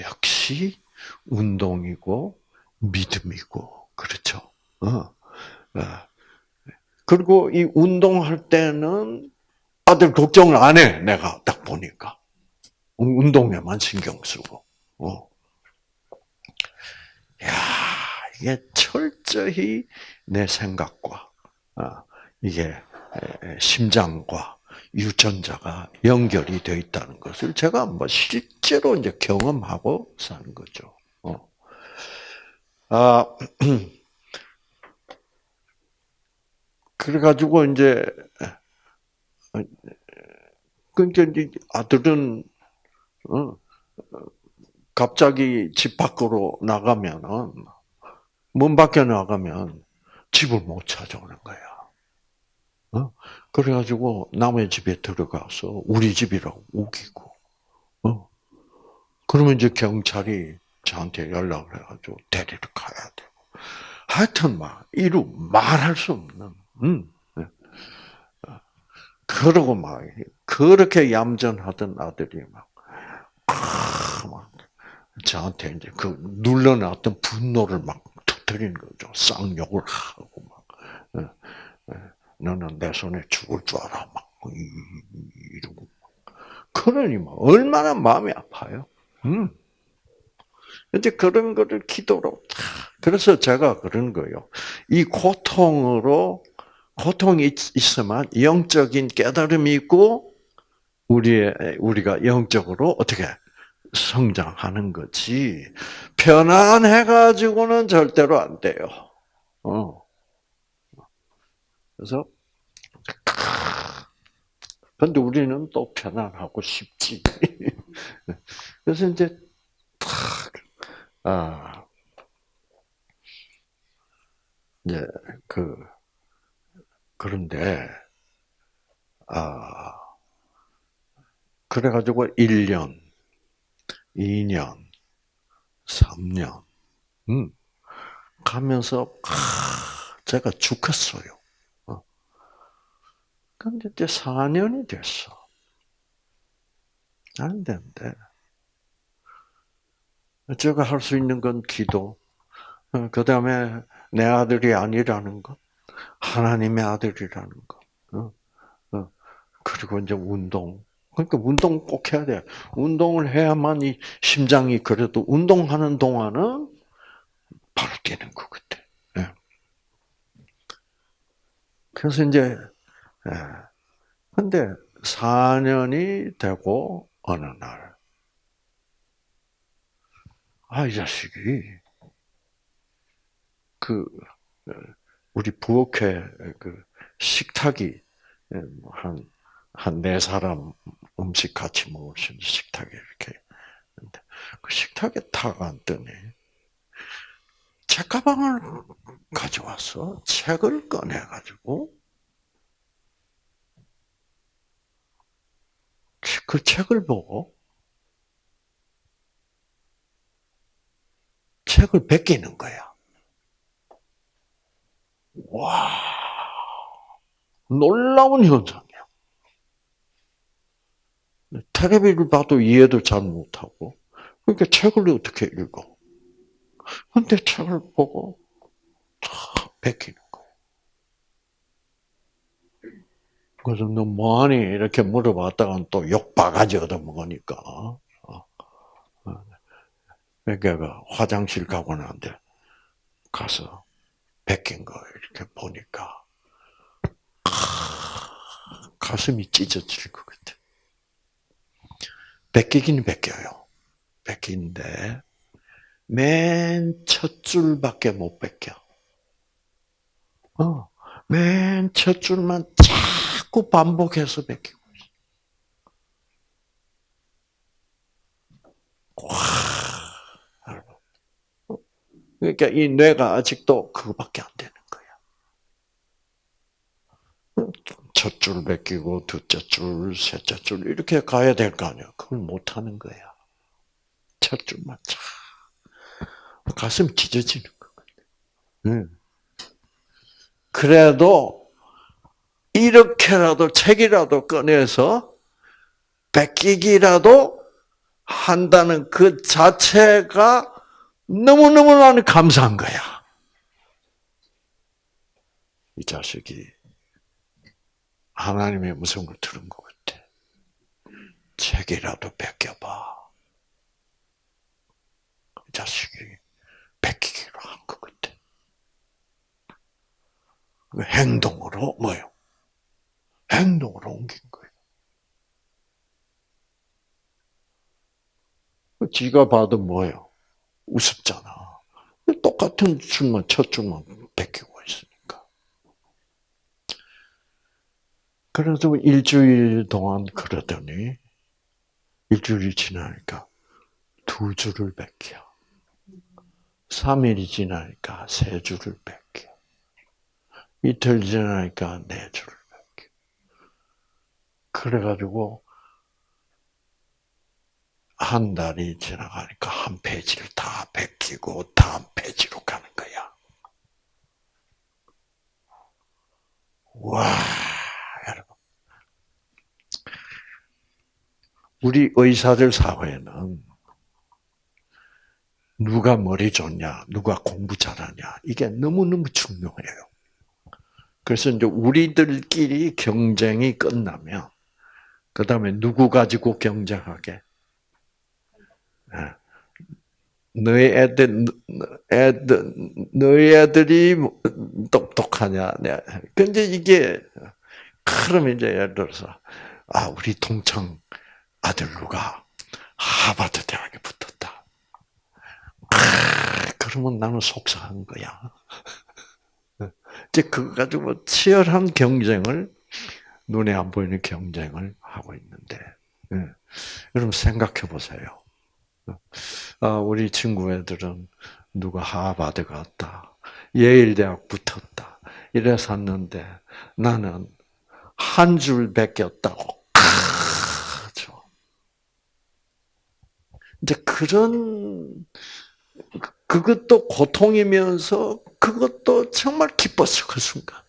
역시 운동이고 믿음이고 그렇죠. 어. 어. 그리고 이 운동할 때는 아들 걱정을 안 해. 내가 딱 보니까. 운동에만 신경 쓰고. 어. 야, 이게 철저히 내 생각과 어, 이게 심장과 유전자가 연결이 되어 있다는 것을 제가 뭐 실제로 이제 경험하고 사는 거죠. 어. 아, 그래가지고 이제 그러니까 이제 아들은 어, 갑자기 집 밖으로 나가면은 문 밖에 나가면 집을 못 찾아오는 거야. 어? 그래가지고 남의 집에 들어가서 우리 집이라고 우기고. 어? 그러면 이제 경찰이 저한테 연락을 해가지고 데리러 가야 되고. 하여튼 막 이루 말할 수 없는. 음. 네. 어. 그러고 막 그렇게 얌전하던 아들이 막막 저한테 이제 그 눌러놨던 분노를 막 터뜨리는 거죠. 쌍욕을 하고 막. 너는 내 손에 죽을 줄 알아. 막 이러고. 그러니 막 얼마나 마음이 아파요. 음. 이제 그런 거를 기도로 그래서 제가 그런 거예요. 이 고통으로 고통이 있으면 영적인 깨달음이 있고 우리의 우리가 영적으로 어떻게 성장하는 거지. 편안해 가지고는 절대로 안 돼요. 어. 그래서 근데 우리는 또 편안하고 싶지. 그래서 이제 아 이제 그 그런데 아 그래 가지고 1년, 2년, 3년, 음, 가면서, 아, 제가 죽었어요. 어. 근데 이제 4년이 됐어. 안 된대. 제가 할 수 있는 건 기도, 어, 그 다음에 내 아들이 아니라는 것, 하나님의 아들이라는 것, 어, 어. 그리고 이제 운동. 그러니까 운동 꼭 해야 돼. 운동을 해야만 이 심장이 그래도 운동하는 동안은 바로 뛰는 것 같아. 예. 그래서 이제, 예. 근데 4년이 되고 어느 날, 아, 이 자식이, 그, 우리 부엌에 그 식탁이 한, 한 네 사람 음식 같이 먹을 수 있는 식탁에 이렇게. 그 식탁에 탁 앉더니, 책가방을 가져와서 책을 꺼내가지고, 그 책을 보고, 책을 베끼는 거야. 와, 놀라운 현상이야. 테레비를 봐도 이해도 잘 못하고, 그러니까 책을 어떻게 읽어? 근데 책을 보고 다 베끼는 거야. 그래서 너 뭐하니? 이렇게 물어봤다가 또 욕 바가지 얻어먹으니까. 어. 어. 그러니까 화장실 가고 나는데 가서 베낀 거 이렇게 보니까 가슴이 찢어질 것 같아. 베끼긴 베껴요. 베끼는데 맨 첫 줄밖에 못 베껴. 어, 맨 첫 줄만 자꾸 반복해서 베끼고 있어. 와, 그러니까 이 뇌가 아직도 그거밖에 안 되는 거야. 첫 줄 베끼고 두째 줄, 셋째 줄 이렇게 가야 될 거 아니야. 그걸 못 하는 거야. 첫 줄만 차. 가슴 찢어지는 거거든. 그래도 이렇게라도 책이라도 꺼내서 베끼기라도 한다는 그 자체가 너무너무 나는 감사한 거야. 이 자식이 하나님의 음성을 들은 것 같아. 책이라도 베껴봐. 이 자식이 베끼기로 한 것 같아. 그 행동으로 뭐요? 행동으로 옮긴 거예요. 그 지가 봐도 뭐예요? 우습잖아. 똑같은 줄만 첫 줄만 베끼고 있으니까. 그래서 일주일 동안 그러더니 일주일이 지나니까 두 줄을 베껴. 3일이 지나니까 세 줄을 뺄게. 이틀 지나니까 네 줄을. 그래가지고 한 달이 지나가니까 한 페이지를 다 베끼고 다음 페이지로 가는 거야. 와, 여러분. 우리 의사들 사회는 누가 머리 좋냐, 누가 공부 잘하냐, 이게 너무너무 중요해요. 그래서 이제 우리들끼리 경쟁이 끝나면, 그 다음에 누구 가지고 경쟁하게? 예. 너희 애들, 애들, 너희 애들이 똑똑하냐. 근데 이게, 그러면 이제 예를 들어서, 아, 우리 동창 아들 누가 하버드 대학에 붙었다. 아, 그러면 나는 속상한 거야. 이제 그거 가지고 치열한 경쟁을, 눈에 안 보이는 경쟁을 하고 있는데, 예. 여러분 생각해 보세요. 아, 우리 친구 애들은 누가 하버드 갔다. 예일 대학 붙었다. 이래 샀는데 나는 한 줄. 그죠. 이제 그런 그것도 고통이면서 그것도 정말 기뻤어 그 순간.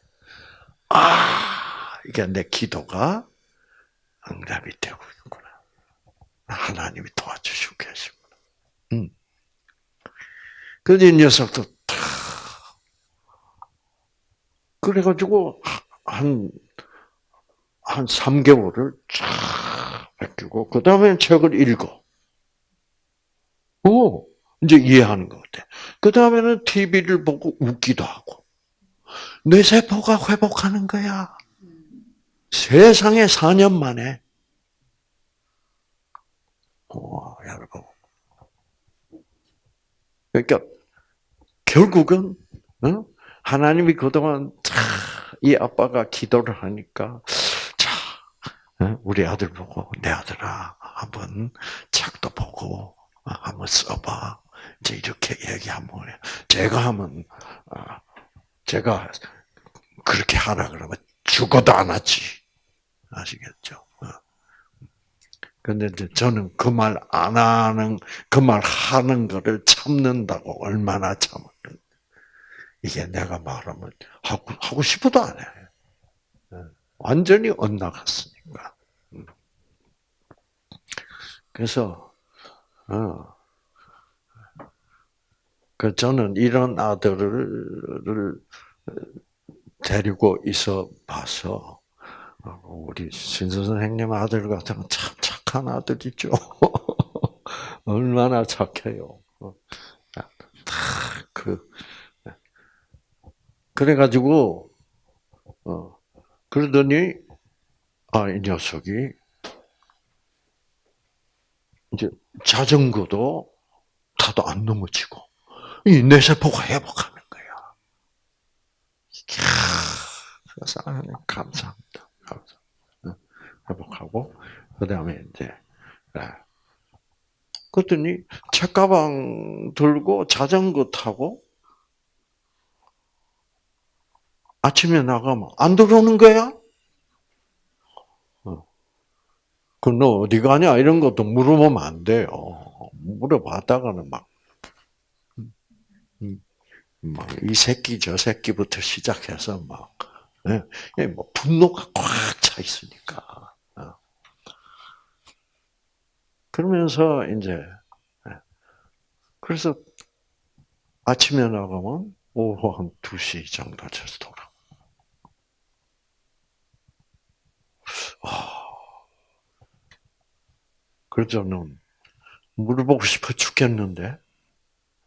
아 이게 내 기도가 응답이 되고 있구나. 하나님이 도와주시고 계시구나. 음. 그래서 이 녀석도 다 그래가지고 한, 한 3개월을 쫙 뺏기고, 그 다음에 책을 읽어. 오, 이제 이해하는 것 같아. 그 다음에는 TV를 보고 웃기도 하고. 뇌세포가 회복하는 거야. 세상에 4년 만에. 와, 여러분. 그러니까 결국은 어? 하나님이 그동안 이 아빠가 기도를 하니까 자 어? 우리 아들 보고 내 아들아 한번 책도 보고 어, 한번 써봐 이제 이렇게 얘기하면 제가 하면 어, 제가 그렇게 하라 그러면 죽어도 안 하지 아시겠죠? 근데 이제 저는 그 말 안 하는, 그 말 하는 거를 참는다고 얼마나 참을 이게 내가 말하면 하고, 하고 싶어도 안 해. 예. 완전히 엇나갔으니까. 음. 그래서, 어, 그 저는 이런 아들을 데리고 있어 봐서, 어, 우리 신선 선생님 아들 같은 참 착한 아들이죠. 얼마나 착해요. 어. 그, 그래가지고, 어, 그러더니, 아, 이 녀석이, 이제 자전거도 타도 안 넘어지고, 이 뇌세포가 회복하는 거야. 이야, 감사합니다. 회복하고, 그 다음에 이제, 네. 그랬더니 책가방 들고 자전거 타고 아침에 나가면 안 들어오는 거야? 어. 그너 어디 가냐 이런 것도 물어보면 안 돼요. 물어봤다가는 막, 음, 음, 막이 새끼 저 새끼부터 시작해서 막, 예, 뭐 분노가 꽉 차 있으니까. 어. 그러면서 이제 예. 그래서 아침에 나가면 오후 한 2시 정도 돼서 돌아. 그래서 저는 물어보고 싶어 죽겠는데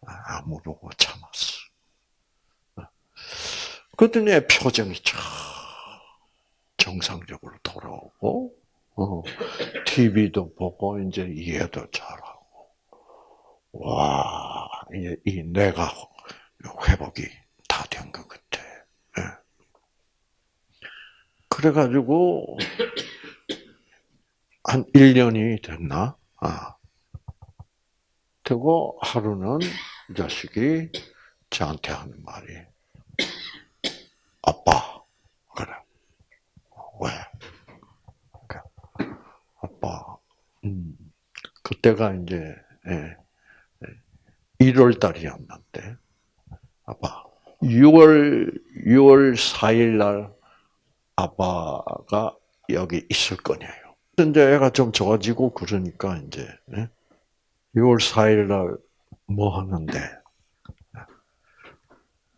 안 물어보고 참았어. 그랬더니 표정이 참 정상적으로 돌아오고 어, TV도 보고 이제 이해도 잘하고 와, 이, 이 내가 회복이 다 된 것 같아. 예. 그래가지고 한 1년이 됐나? 아. 되고 하루는 이 자식이 저한테 하는 말이 아빠 그래 왜 아빠 음 그때가 이제 예, 1월 예, 달이었는데 아빠 6월 6월 4일 날 아빠가 여기 있을 거냐요. 이제 애가 좀 좋아지고 그러니까 이제 6월 예? 4일 날 뭐 하는데?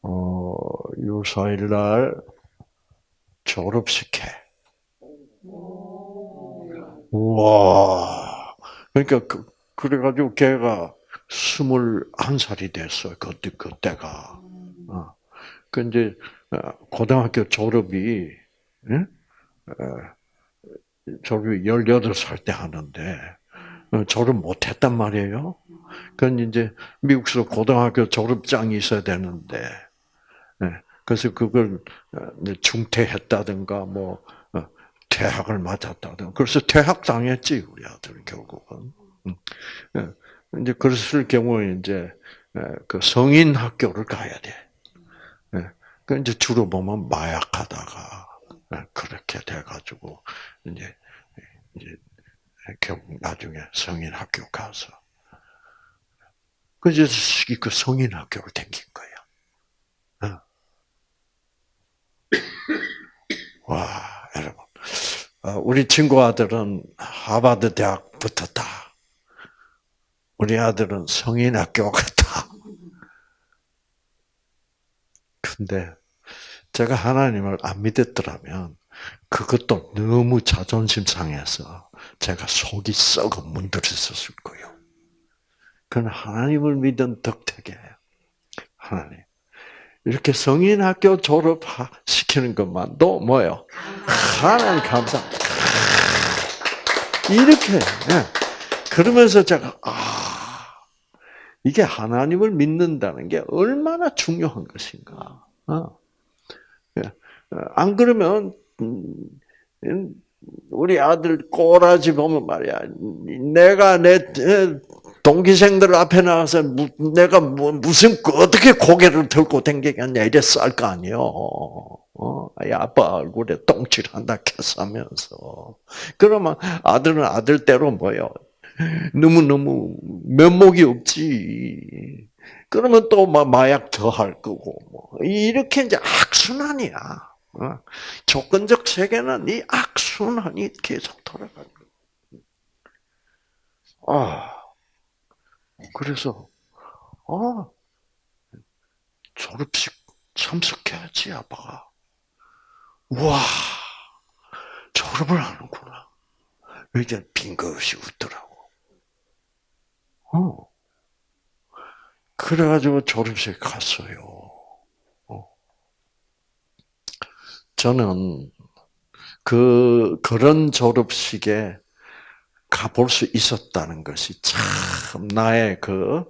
어, 유사일 날 졸업식 해. 우와. 그러니까 그, 그래가지고 걔가 스물한 살이 됐어요. 그때 그때가. 어. 그 이제 어, 고등학교 졸업이 응? 어, 졸업이 18살 때 하는데 어, 졸업 못 했단 말이에요. 그건 이제 미국에서 고등학교 졸업장이 있어야 되는데 예, 그래서 그걸 중퇴했다든가 뭐 퇴학을 맞았다든가 그래서 퇴학 당했지 우리 아들 결국은. 음. 예, 이제 그랬을 경우에 이제 그 성인 학교를 가야 돼. 그 이제 주로 보면 마약하다가 그렇게 돼가지고 이제 이제 결국 나중에 성인 학교 가서 그래서 그 성인 학교를 다긴 거야. 와 여러분, 어, 우리 친구 아들은 하버드 대학 붙었다. 우리 아들은 성인 학교 갔다. 근데 제가 하나님을 안 믿었더라면 그것도 너무 자존심 상해서 제가 속이 썩어 문드러졌을 거예요. 그건 하나님을 믿은 덕택이에요. 하나님. 이렇게 성인 학교 졸업시키는 것만도 뭐예요? 하나님 감사. 이렇게. 네. 그러면서 제가, 아, 이게 하나님을 믿는다는 게 얼마나 중요한 것인가. 어. 예. 안 그러면, 음, 우리 아들 꼬라지 보면 말이야. 내가 내 동기생들 앞에 나가서 내가 무슨 그 어떻게 고개를 들고 댕기겠냐 이래 쌀거 아니요. 어, 아빠 얼굴에 똥칠한다 캐싸면서 그러면 아들은 아들대로 뭐요? 너무 너무 면목이 없지. 그러면 또 마약 더 할 거고 뭐 이렇게 이제 악순환이야. 어? 조건적 세계는 이 악순환이 계속 돌아가는 거야. 아, 그래서 아 졸업식 참석해야지 아빠가. 와 졸업을 하는구나. 이제 빈것이 웃더라고. 어. 그래가지고 졸업식 갔어요. 저는 그 그런 졸업식에 가볼 수 있었다는 것이 참 나의 그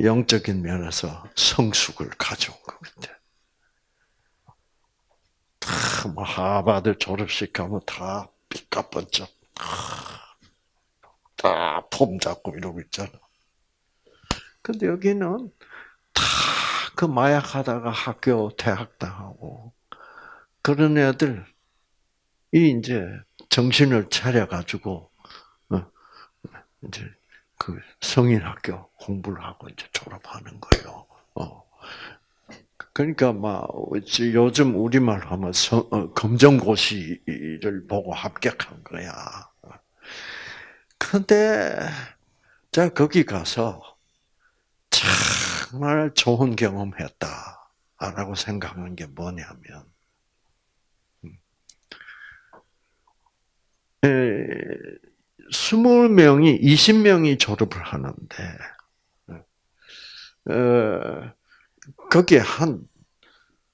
영적인 면에서 성숙을 가져온 것 같아요. 뭐 하버드 졸업식 가면 다 삐까뻔쩍 다 폼 잡고 이러고 있잖아. 근데 여기는 다 그 마약하다가 학교 대학 당하고 그런 애들 이 이제 정신을 차려가지고 어, 이제 그 성인 학교 공부를 하고 이제 졸업하는 거예요. 어. 그러니까 막 요즘 우리말 하면 어, 검정고시를 보고 합격한 거야. 근데 제가 거기 가서 정말 좋은 경험했다라고 생각한 게 뭐냐면 스물 명이 20명이 졸업을 하는데 어, 거기에 한,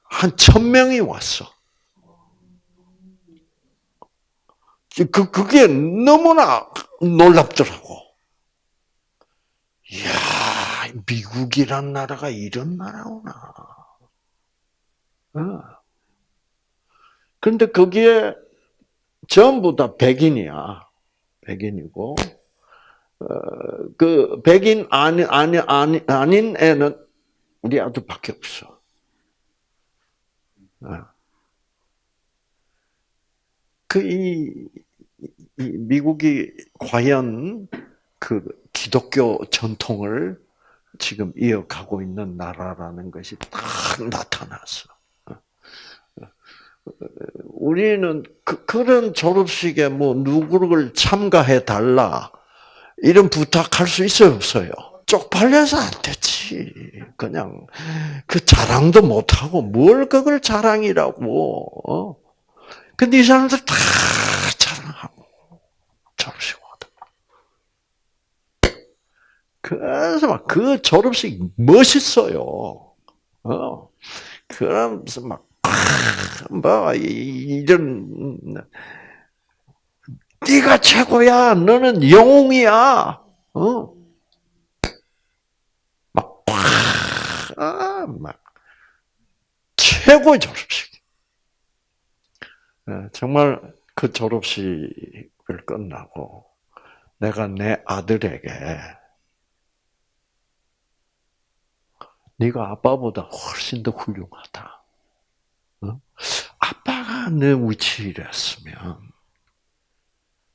한 천명이 왔어. 그, 그게 너무나 놀랍더라고. 이야, 미국이란 나라가 이런 나라구나. 어. 근데 거기에 전부 다 백인이야. 백인이고, 어, 그, 백인 아니, 아니, 아니, 아닌 애는 우리 아들밖에 없어. 어. 그, 이, 이 미국이 과연 그 기독교 전통을 지금 이어가고 있는 나라라는 것이 딱 나타났어. 우리는 그, 그런 졸업식에 뭐 누구를 참가해 달라 이런 부탁할 수 있어요 없어요? 쪽팔려서 안 되지. 그냥 그 자랑도 못 하고 뭘 그걸 자랑이라고. 어? 근데 이 사람들 다 자랑하고 졸업식 와도. 그래서 막 그 졸업식 멋있어요. 어. 그러면서 막, 뭐, 이런, 네가 최고야. 너는 영웅이야. 어. 막, 아, 막, 최고의 졸업식. 예, 정말 그 졸업식을 끝나고 내가 내 아들에게 네가 아빠보다 훨씬 더 훌륭하다. 어? 아빠가 내 위치였으면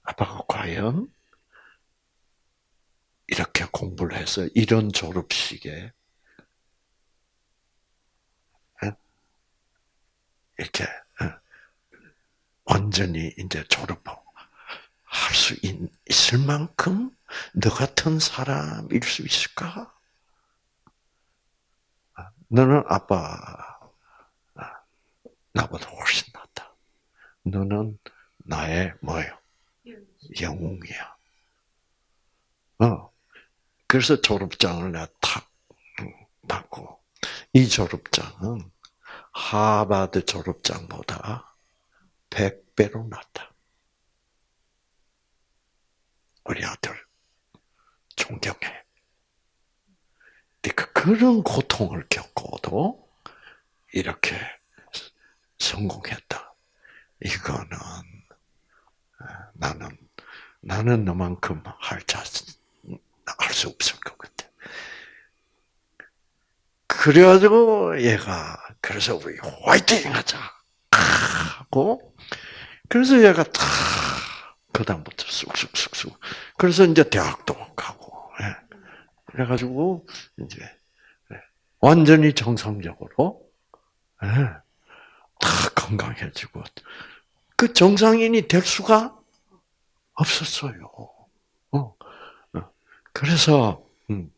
아빠가 과연 이렇게 공부를 해서 이런 졸업식에 어? 이렇게 완전히 이제 졸업하고 할 수 있을 만큼 너 같은 사람일 수 있을까? 너는 아빠 나보다 훨씬 낫다. 너는 나의 뭐예요? 영웅이야. 어. 그래서 졸업장을 내가 탁 받고 이 졸업장은 하버드 졸업장보다 100배로 낫다. 우리 아들 존경해. 그러니까 그런 고통을 겪고도 이렇게 성공했다. 이거는 아, 나는 나는 너만큼 할자할수 없을 것 같아. 그래가지고 얘가 그래서 우리 화이팅 하자 하고 그래서 얘가 다 그다음부터 쑥쑥쑥쑥 그래서 이제 대학도 가고 예. 그래가지고 이제 예. 완전히 정상적으로 예. 다 건강해지고 그 정상인이 될 수가 없었어요. 어. 어. 그래서 음,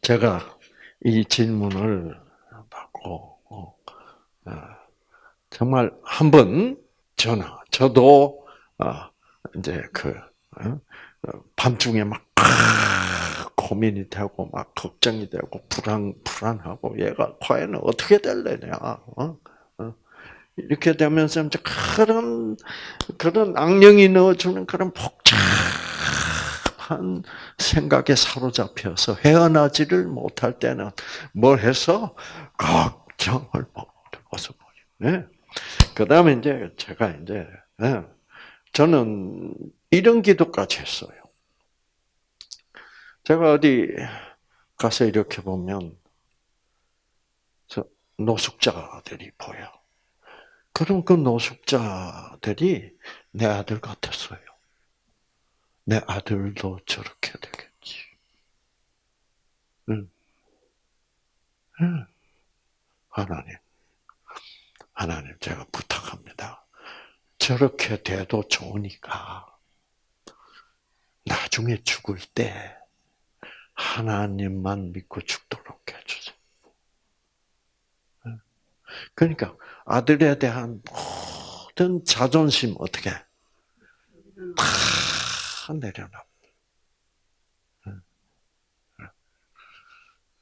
제가 이 질문을 받고 어, 정말 한번 전화 저도 이제 그 밤중에 막 고민이 되고 막 걱정이 되고 불안 불안하고 얘가 과연 어떻게 될래냐 어? 어? 이렇게 되면서 그런 그런 악령이 넣어주는 그런 복잡한 생각에 사로잡혀서 헤어나지를 못할 때는 뭘 해서 걱정을 먹어서 네. 그 다음에 이제 제가 이제 네. 저는 이런 기도까지 했어요. 제가 어디 가서 이렇게 보면 노숙자들이 보여. 그럼 그 노숙자들이 내 아들 같았어요. 내 아들도 저렇게 되겠지. 응. 응. 하나님, 하나님 제가 부탁합니다. 저렇게 돼도 좋으니까 나중에 죽을 때 하나님만 믿고 죽도록 해주세요. 그러니까 아들에 대한 모든 자존심 어떻게 다 내려놔.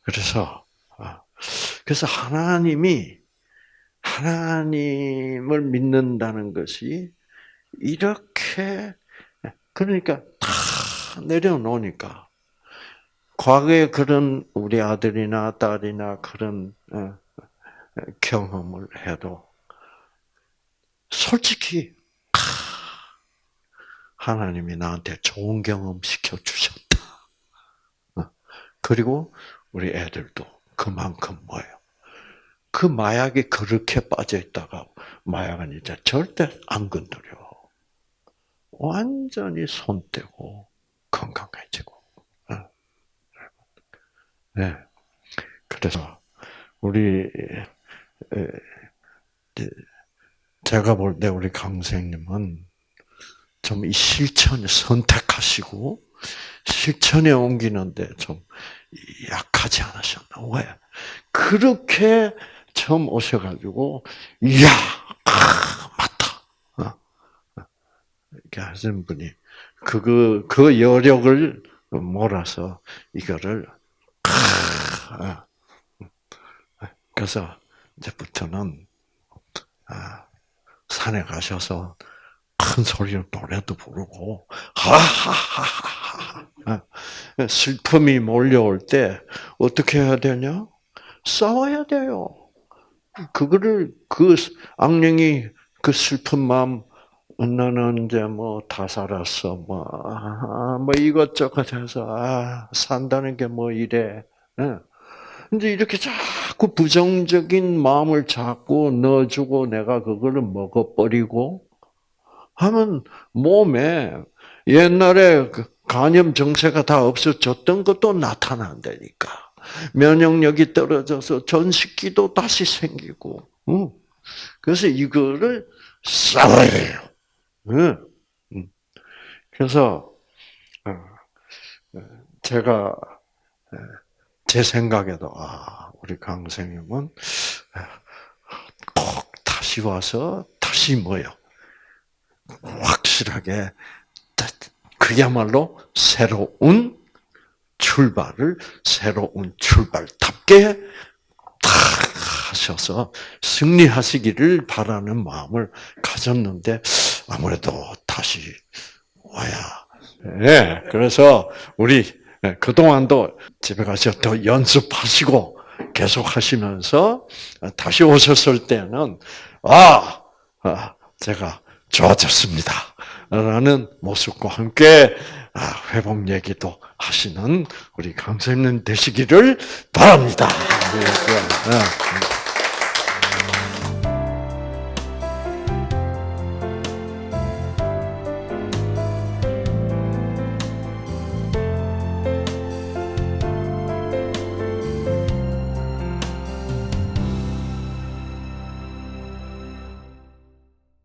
그래서 아, 그래서 하나님이 하나님을 믿는다는 것이 이렇게 그러니까 다 내려놓으니까 과거에 그런 우리 아들이나 딸이나 그런 어, 경험을 해도 솔직히 하나님이 나한테 좋은 경험 시켜 주셨다. 어, 그리고 우리 애들도 그만큼 뭐예요? 그 마약에 그렇게 빠져 있다가 마약은 이제 절대 안 건드려. 완전히 손 떼고 건강해지고. 어. 네. 그래서 우리 제가 볼 때 우리 강생님은 좀 이 실천을 선택하시고 실천에 옮기는데 좀 약하지 않으셨나? 왜? 그렇게 처음 오셔가지고, 이야, 아, 맞다. 어. 이렇게 하시는 분이, 그, 그 여력을 몰아서 이거를, 아, 그래서 이제부터는, 아, 산에 가셔서 큰 소리로 노래도 부르고, 하하하하. 슬픔이 몰려올 때 어떻게 해야 되냐? 싸워야 돼요. 그거를 그 악령이 그 슬픈 마음 나는 이제 뭐 다 살았어 뭐, 아, 뭐 이것저것 해서 아, 산다는 게 뭐 이래. 예. 근데 이렇게 자꾸 부정적인 마음을 자꾸 넣어주고 내가 그거를 먹어버리고 하면 몸에 옛날에 그 간염 증세가 다 없어졌던 것도 나타난다니까. 면역력이 떨어져서 전식기도 다시 생기고. 그래서 이거를 싸워야 해요. 그래서 어, 제가 제 생각에도 아 우리 강생님은 꼭 다시 와서 다시 뭐요 확실하게 그야말로 새로운 출발을 새로운 출발답게 탁 하셔서 승리하시기를 바라는 마음을 가졌는데 아무래도 다시 와야. 네, 그래서 우리 그 동안도 집에 가서 더 연습하시고 계속 하시면서 다시 오셨을 때는 아, 아 제가 좋아졌습니다. 라는 모습과 함께 아, 회복 얘기도 하시는 우리 강사님 되시기를 바랍니다. 네, 네.